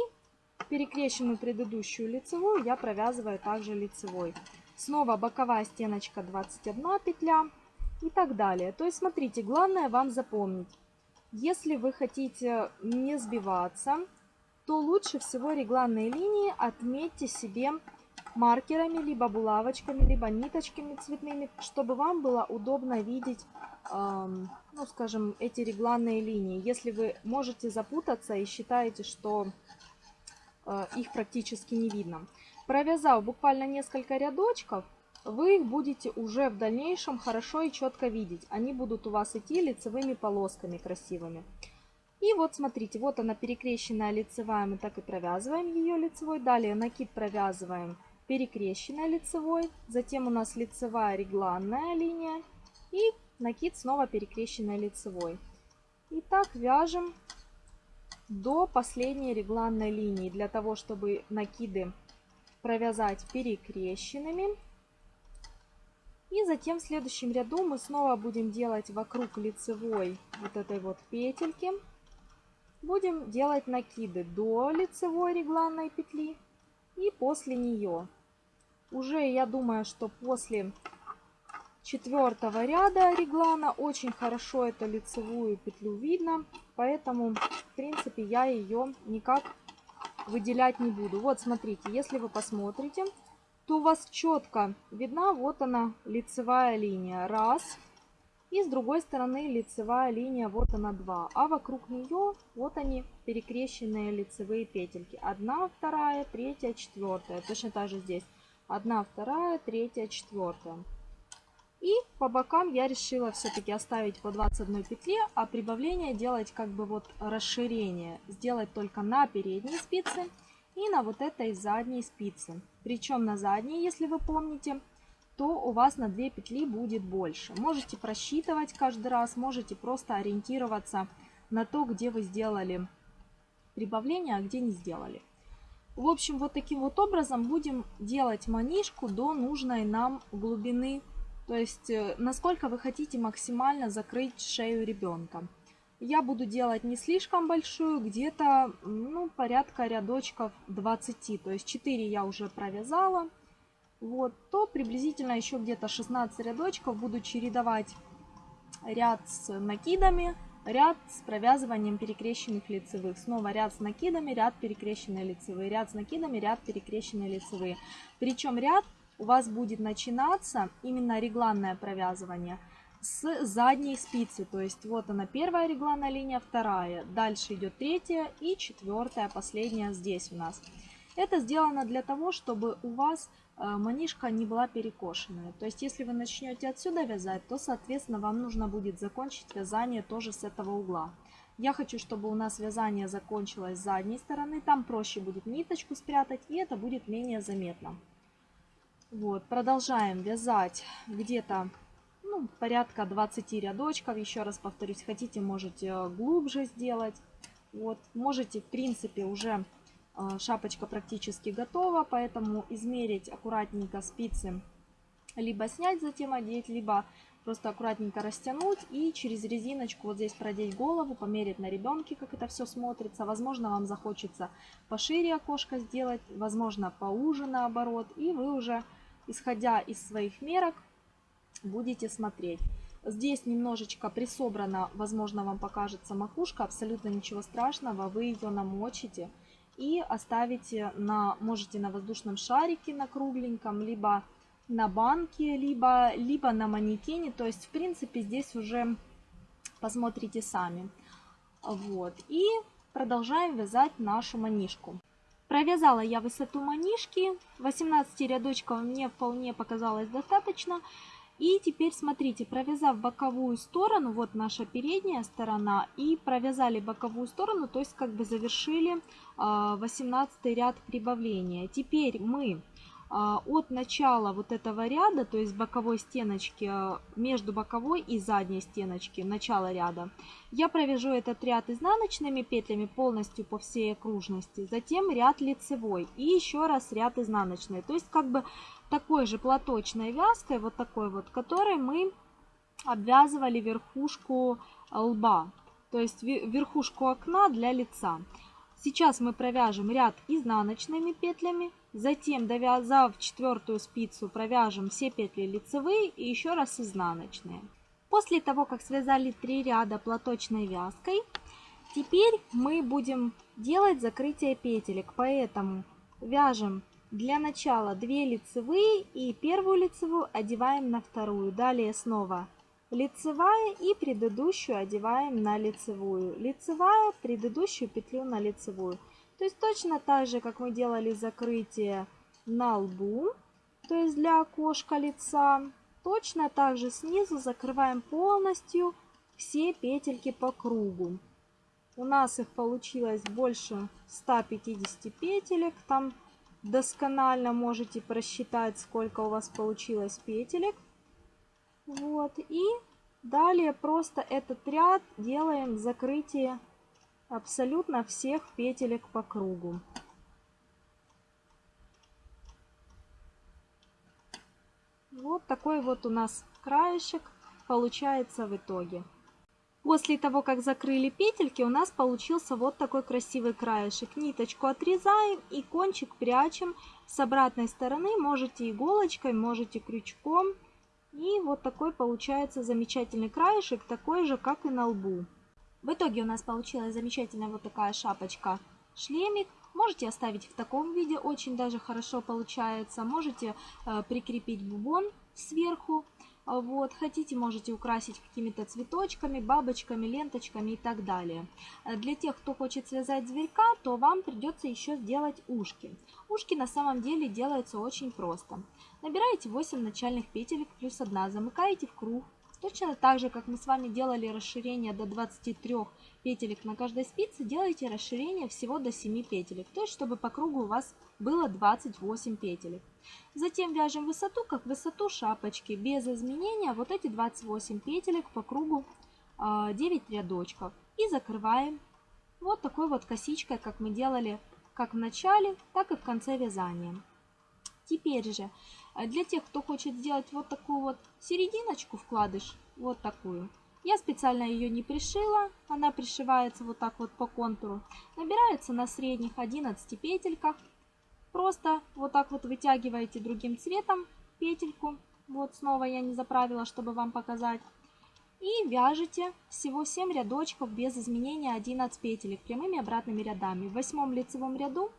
Перекрещенную предыдущую лицевую я провязываю также лицевой. Снова боковая стеночка 21 петля и так далее. То есть смотрите, главное вам запомнить. Если вы хотите не сбиваться, то лучше всего регланные линии отметьте себе маркерами, либо булавочками, либо ниточками цветными, чтобы вам было удобно видеть, эм, ну скажем, эти регланные линии. Если вы можете запутаться и считаете, что их практически не видно. Провязав буквально несколько рядочков, вы их будете уже в дальнейшем хорошо и четко видеть. Они будут у вас идти лицевыми полосками красивыми. И вот смотрите, вот она перекрещенная лицевая, мы так и провязываем ее лицевой. Далее накид провязываем перекрещенной лицевой. Затем у нас лицевая регланная линия. И накид снова перекрещенной лицевой. И так вяжем до последней регланной линии, для того, чтобы накиды провязать перекрещенными. И затем в следующем ряду мы снова будем делать вокруг лицевой вот этой вот петельки. Будем делать накиды до лицевой регланной петли и после нее. Уже я думаю, что после четвертого ряда реглана очень хорошо эту лицевую петлю видно. Поэтому, в принципе, я ее никак выделять не буду. Вот, смотрите, если вы посмотрите, то у вас четко видна вот она лицевая линия. Раз. И с другой стороны лицевая линия, вот она два. А вокруг нее вот они перекрещенные лицевые петельки. Одна, вторая, третья, четвертая. Точно так же здесь. Одна, вторая, третья, четвертая. И по бокам я решила все-таки оставить по 21 петле, а прибавление делать как бы вот расширение. Сделать только на передней спице и на вот этой задней спице. Причем на задней, если вы помните, то у вас на 2 петли будет больше. Можете просчитывать каждый раз, можете просто ориентироваться на то, где вы сделали прибавление, а где не сделали. В общем, вот таким вот образом будем делать манишку до нужной нам глубины. То есть, э, насколько вы хотите максимально закрыть шею ребенка. Я буду делать не слишком большую, где-то ну, порядка рядочков 20. То есть 4 я уже провязала. Вот, то приблизительно еще где-то 16 рядочков буду чередовать ряд с накидами ряд с провязыванием перекрещенных лицевых. Снова ряд с накидами, ряд перекрещенные лицевые, ряд с накидами, ряд перекрещенные лицевые. Причем ряд у вас будет начинаться именно регланное провязывание с задней спицы. То есть вот она первая регланная линия, вторая. Дальше идет третья и четвертая, последняя здесь у нас. Это сделано для того, чтобы у вас Э, манишка не была перекошенная. То есть, если вы начнете отсюда вязать, то, соответственно, вам нужно будет закончить вязание тоже с этого угла. Я хочу, чтобы у нас вязание закончилось с задней стороны. Там проще будет ниточку спрятать, и это будет менее заметно. Вот, продолжаем вязать где-то ну, порядка 20 рядочков. Еще раз повторюсь, хотите, можете глубже сделать. Вот, можете, в принципе, уже а, шапочка практически готова, поэтому измерить аккуратненько спицы, либо снять, затем одеть, либо просто аккуратненько растянуть и через резиночку вот здесь продеть голову, померить на ребенке, как это все смотрится. Возможно, вам захочется пошире окошко сделать, возможно, поуже наоборот. И вы уже, исходя из своих мерок, будете смотреть. Здесь немножечко присобрана, возможно, вам покажется макушка, абсолютно ничего страшного, вы ее намочите и оставите на, можете на воздушном шарике на кругленьком, либо на банке, либо, либо на манекене. То есть, в принципе, здесь уже посмотрите сами. Вот. И продолжаем вязать нашу манишку. Провязала я высоту манишки. 18 рядочков мне вполне показалось достаточно. И теперь смотрите, провязав боковую сторону, вот наша передняя сторона, и провязали боковую сторону, то есть как бы завершили 18 а, ряд прибавления. Теперь мы от начала вот этого ряда, то есть боковой стеночки, а, между боковой и задней стеночки, начало ряда, я провяжу этот ряд изнаночными петлями полностью по всей окружности, затем ряд лицевой и еще раз ряд изнаночный. То есть как бы такой же платочной вязкой, вот такой вот, которой мы обвязывали верхушку лба, то есть верхушку окна для лица. Сейчас мы провяжем ряд изнаночными петлями, затем довязав четвертую спицу провяжем все петли лицевые и еще раз изнаночные. После того, как связали три ряда платочной вязкой, теперь мы будем делать закрытие петелек, поэтому вяжем для начала 2 лицевые и первую лицевую одеваем на вторую. Далее снова лицевая и предыдущую одеваем на лицевую. Лицевая, предыдущую петлю на лицевую. То есть точно так же, как мы делали закрытие на лбу, то есть для окошка лица. Точно так же снизу закрываем полностью все петельки по кругу. У нас их получилось больше 150 петелек. Там досконально можете просчитать, сколько у вас получилось петелек. Вот, и далее просто этот ряд делаем закрытие абсолютно всех петелек по кругу. Вот такой вот у нас краешек получается в итоге. После того, как закрыли петельки, у нас получился вот такой красивый краешек. Ниточку отрезаем и кончик прячем с обратной стороны. Можете иголочкой, можете крючком. И вот такой получается замечательный краешек, такой же, как и на лбу. В итоге у нас получилась замечательная вот такая шапочка-шлемик. Можете оставить в таком виде, очень даже хорошо получается. Можете э, прикрепить бубон сверху. А вот, хотите, можете украсить какими-то цветочками, бабочками, ленточками и так далее. Э, для тех, кто хочет связать зверька, то вам придется еще сделать ушки. Ушки на самом деле делаются очень просто. Набираете 8 начальных петелек плюс 1, замыкаете в круг, Точно так же, как мы с вами делали расширение до 23 петелек на каждой спице, делайте расширение всего до 7 петелек. То есть, чтобы по кругу у вас было 28 петелек. Затем вяжем высоту, как высоту шапочки, без изменения. Вот эти 28 петелек по кругу 9 а, рядочков. И закрываем вот такой вот косичкой, как мы делали как в начале, так и в конце вязания. Теперь же, для тех, кто хочет сделать вот такую вот серединочку вкладыш, вот такую, я специально ее не пришила, она пришивается вот так вот по контуру. Набирается на средних 11 петельках. Просто вот так вот вытягиваете другим цветом петельку. Вот снова я не заправила, чтобы вам показать. И вяжете всего 7 рядочков без изменения 11 петелек прямыми обратными рядами. В восьмом лицевом ряду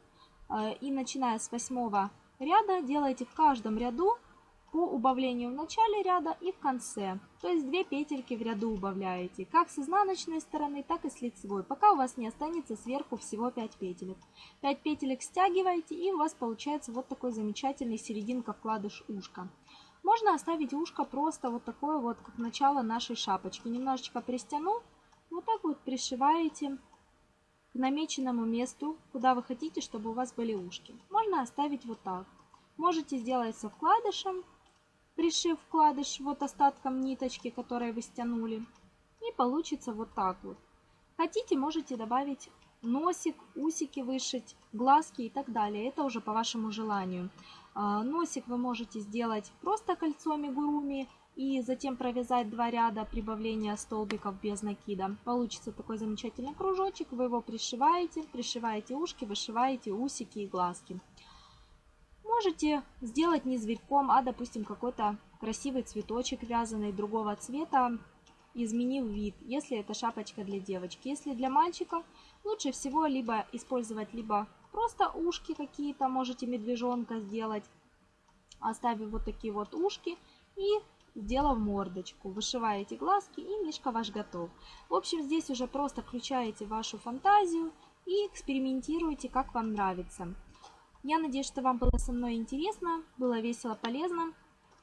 э, и начиная с восьмого ряда делаете в каждом ряду по убавлению в начале ряда и в конце. То есть 2 петельки в ряду убавляете, как с изнаночной стороны, так и с лицевой, пока у вас не останется сверху всего 5 петелек. 5 петелек стягиваете и у вас получается вот такой замечательный серединка вкладыш ушка. Можно оставить ушко просто вот такое вот, как начало нашей шапочки. Немножечко пристяну, вот так вот пришиваете к намеченному месту, куда вы хотите, чтобы у вас были ушки. Можно оставить вот так. Можете сделать со вкладышем, пришив вкладыш вот остатком ниточки, которые вы стянули. И получится вот так вот. Хотите, можете добавить носик, усики вышить, глазки и так далее. Это уже по вашему желанию. А, носик вы можете сделать просто кольцом мигуруми и затем провязать два ряда прибавления столбиков без накида. Получится такой замечательный кружочек, вы его пришиваете, пришиваете ушки, вышиваете усики и глазки. Можете сделать не зверьком, а допустим какой-то красивый цветочек вязаный другого цвета, изменив вид, если это шапочка для девочки. Если для мальчика, лучше всего либо использовать либо просто ушки какие-то, можете медвежонка сделать, оставив вот такие вот ушки и сделав мордочку. Вышиваете глазки и мишка ваш готов. В общем, здесь уже просто включаете вашу фантазию и экспериментируйте, как вам нравится. Я надеюсь, что вам было со мной интересно, было весело, полезно.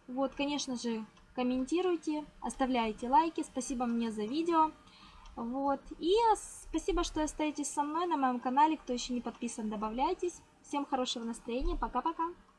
Вот, конечно же, комментируйте, оставляйте лайки. Спасибо мне за видео. Вот. И спасибо, что остаетесь со мной на моем канале. Кто еще не подписан, добавляйтесь. Всем хорошего настроения. Пока-пока.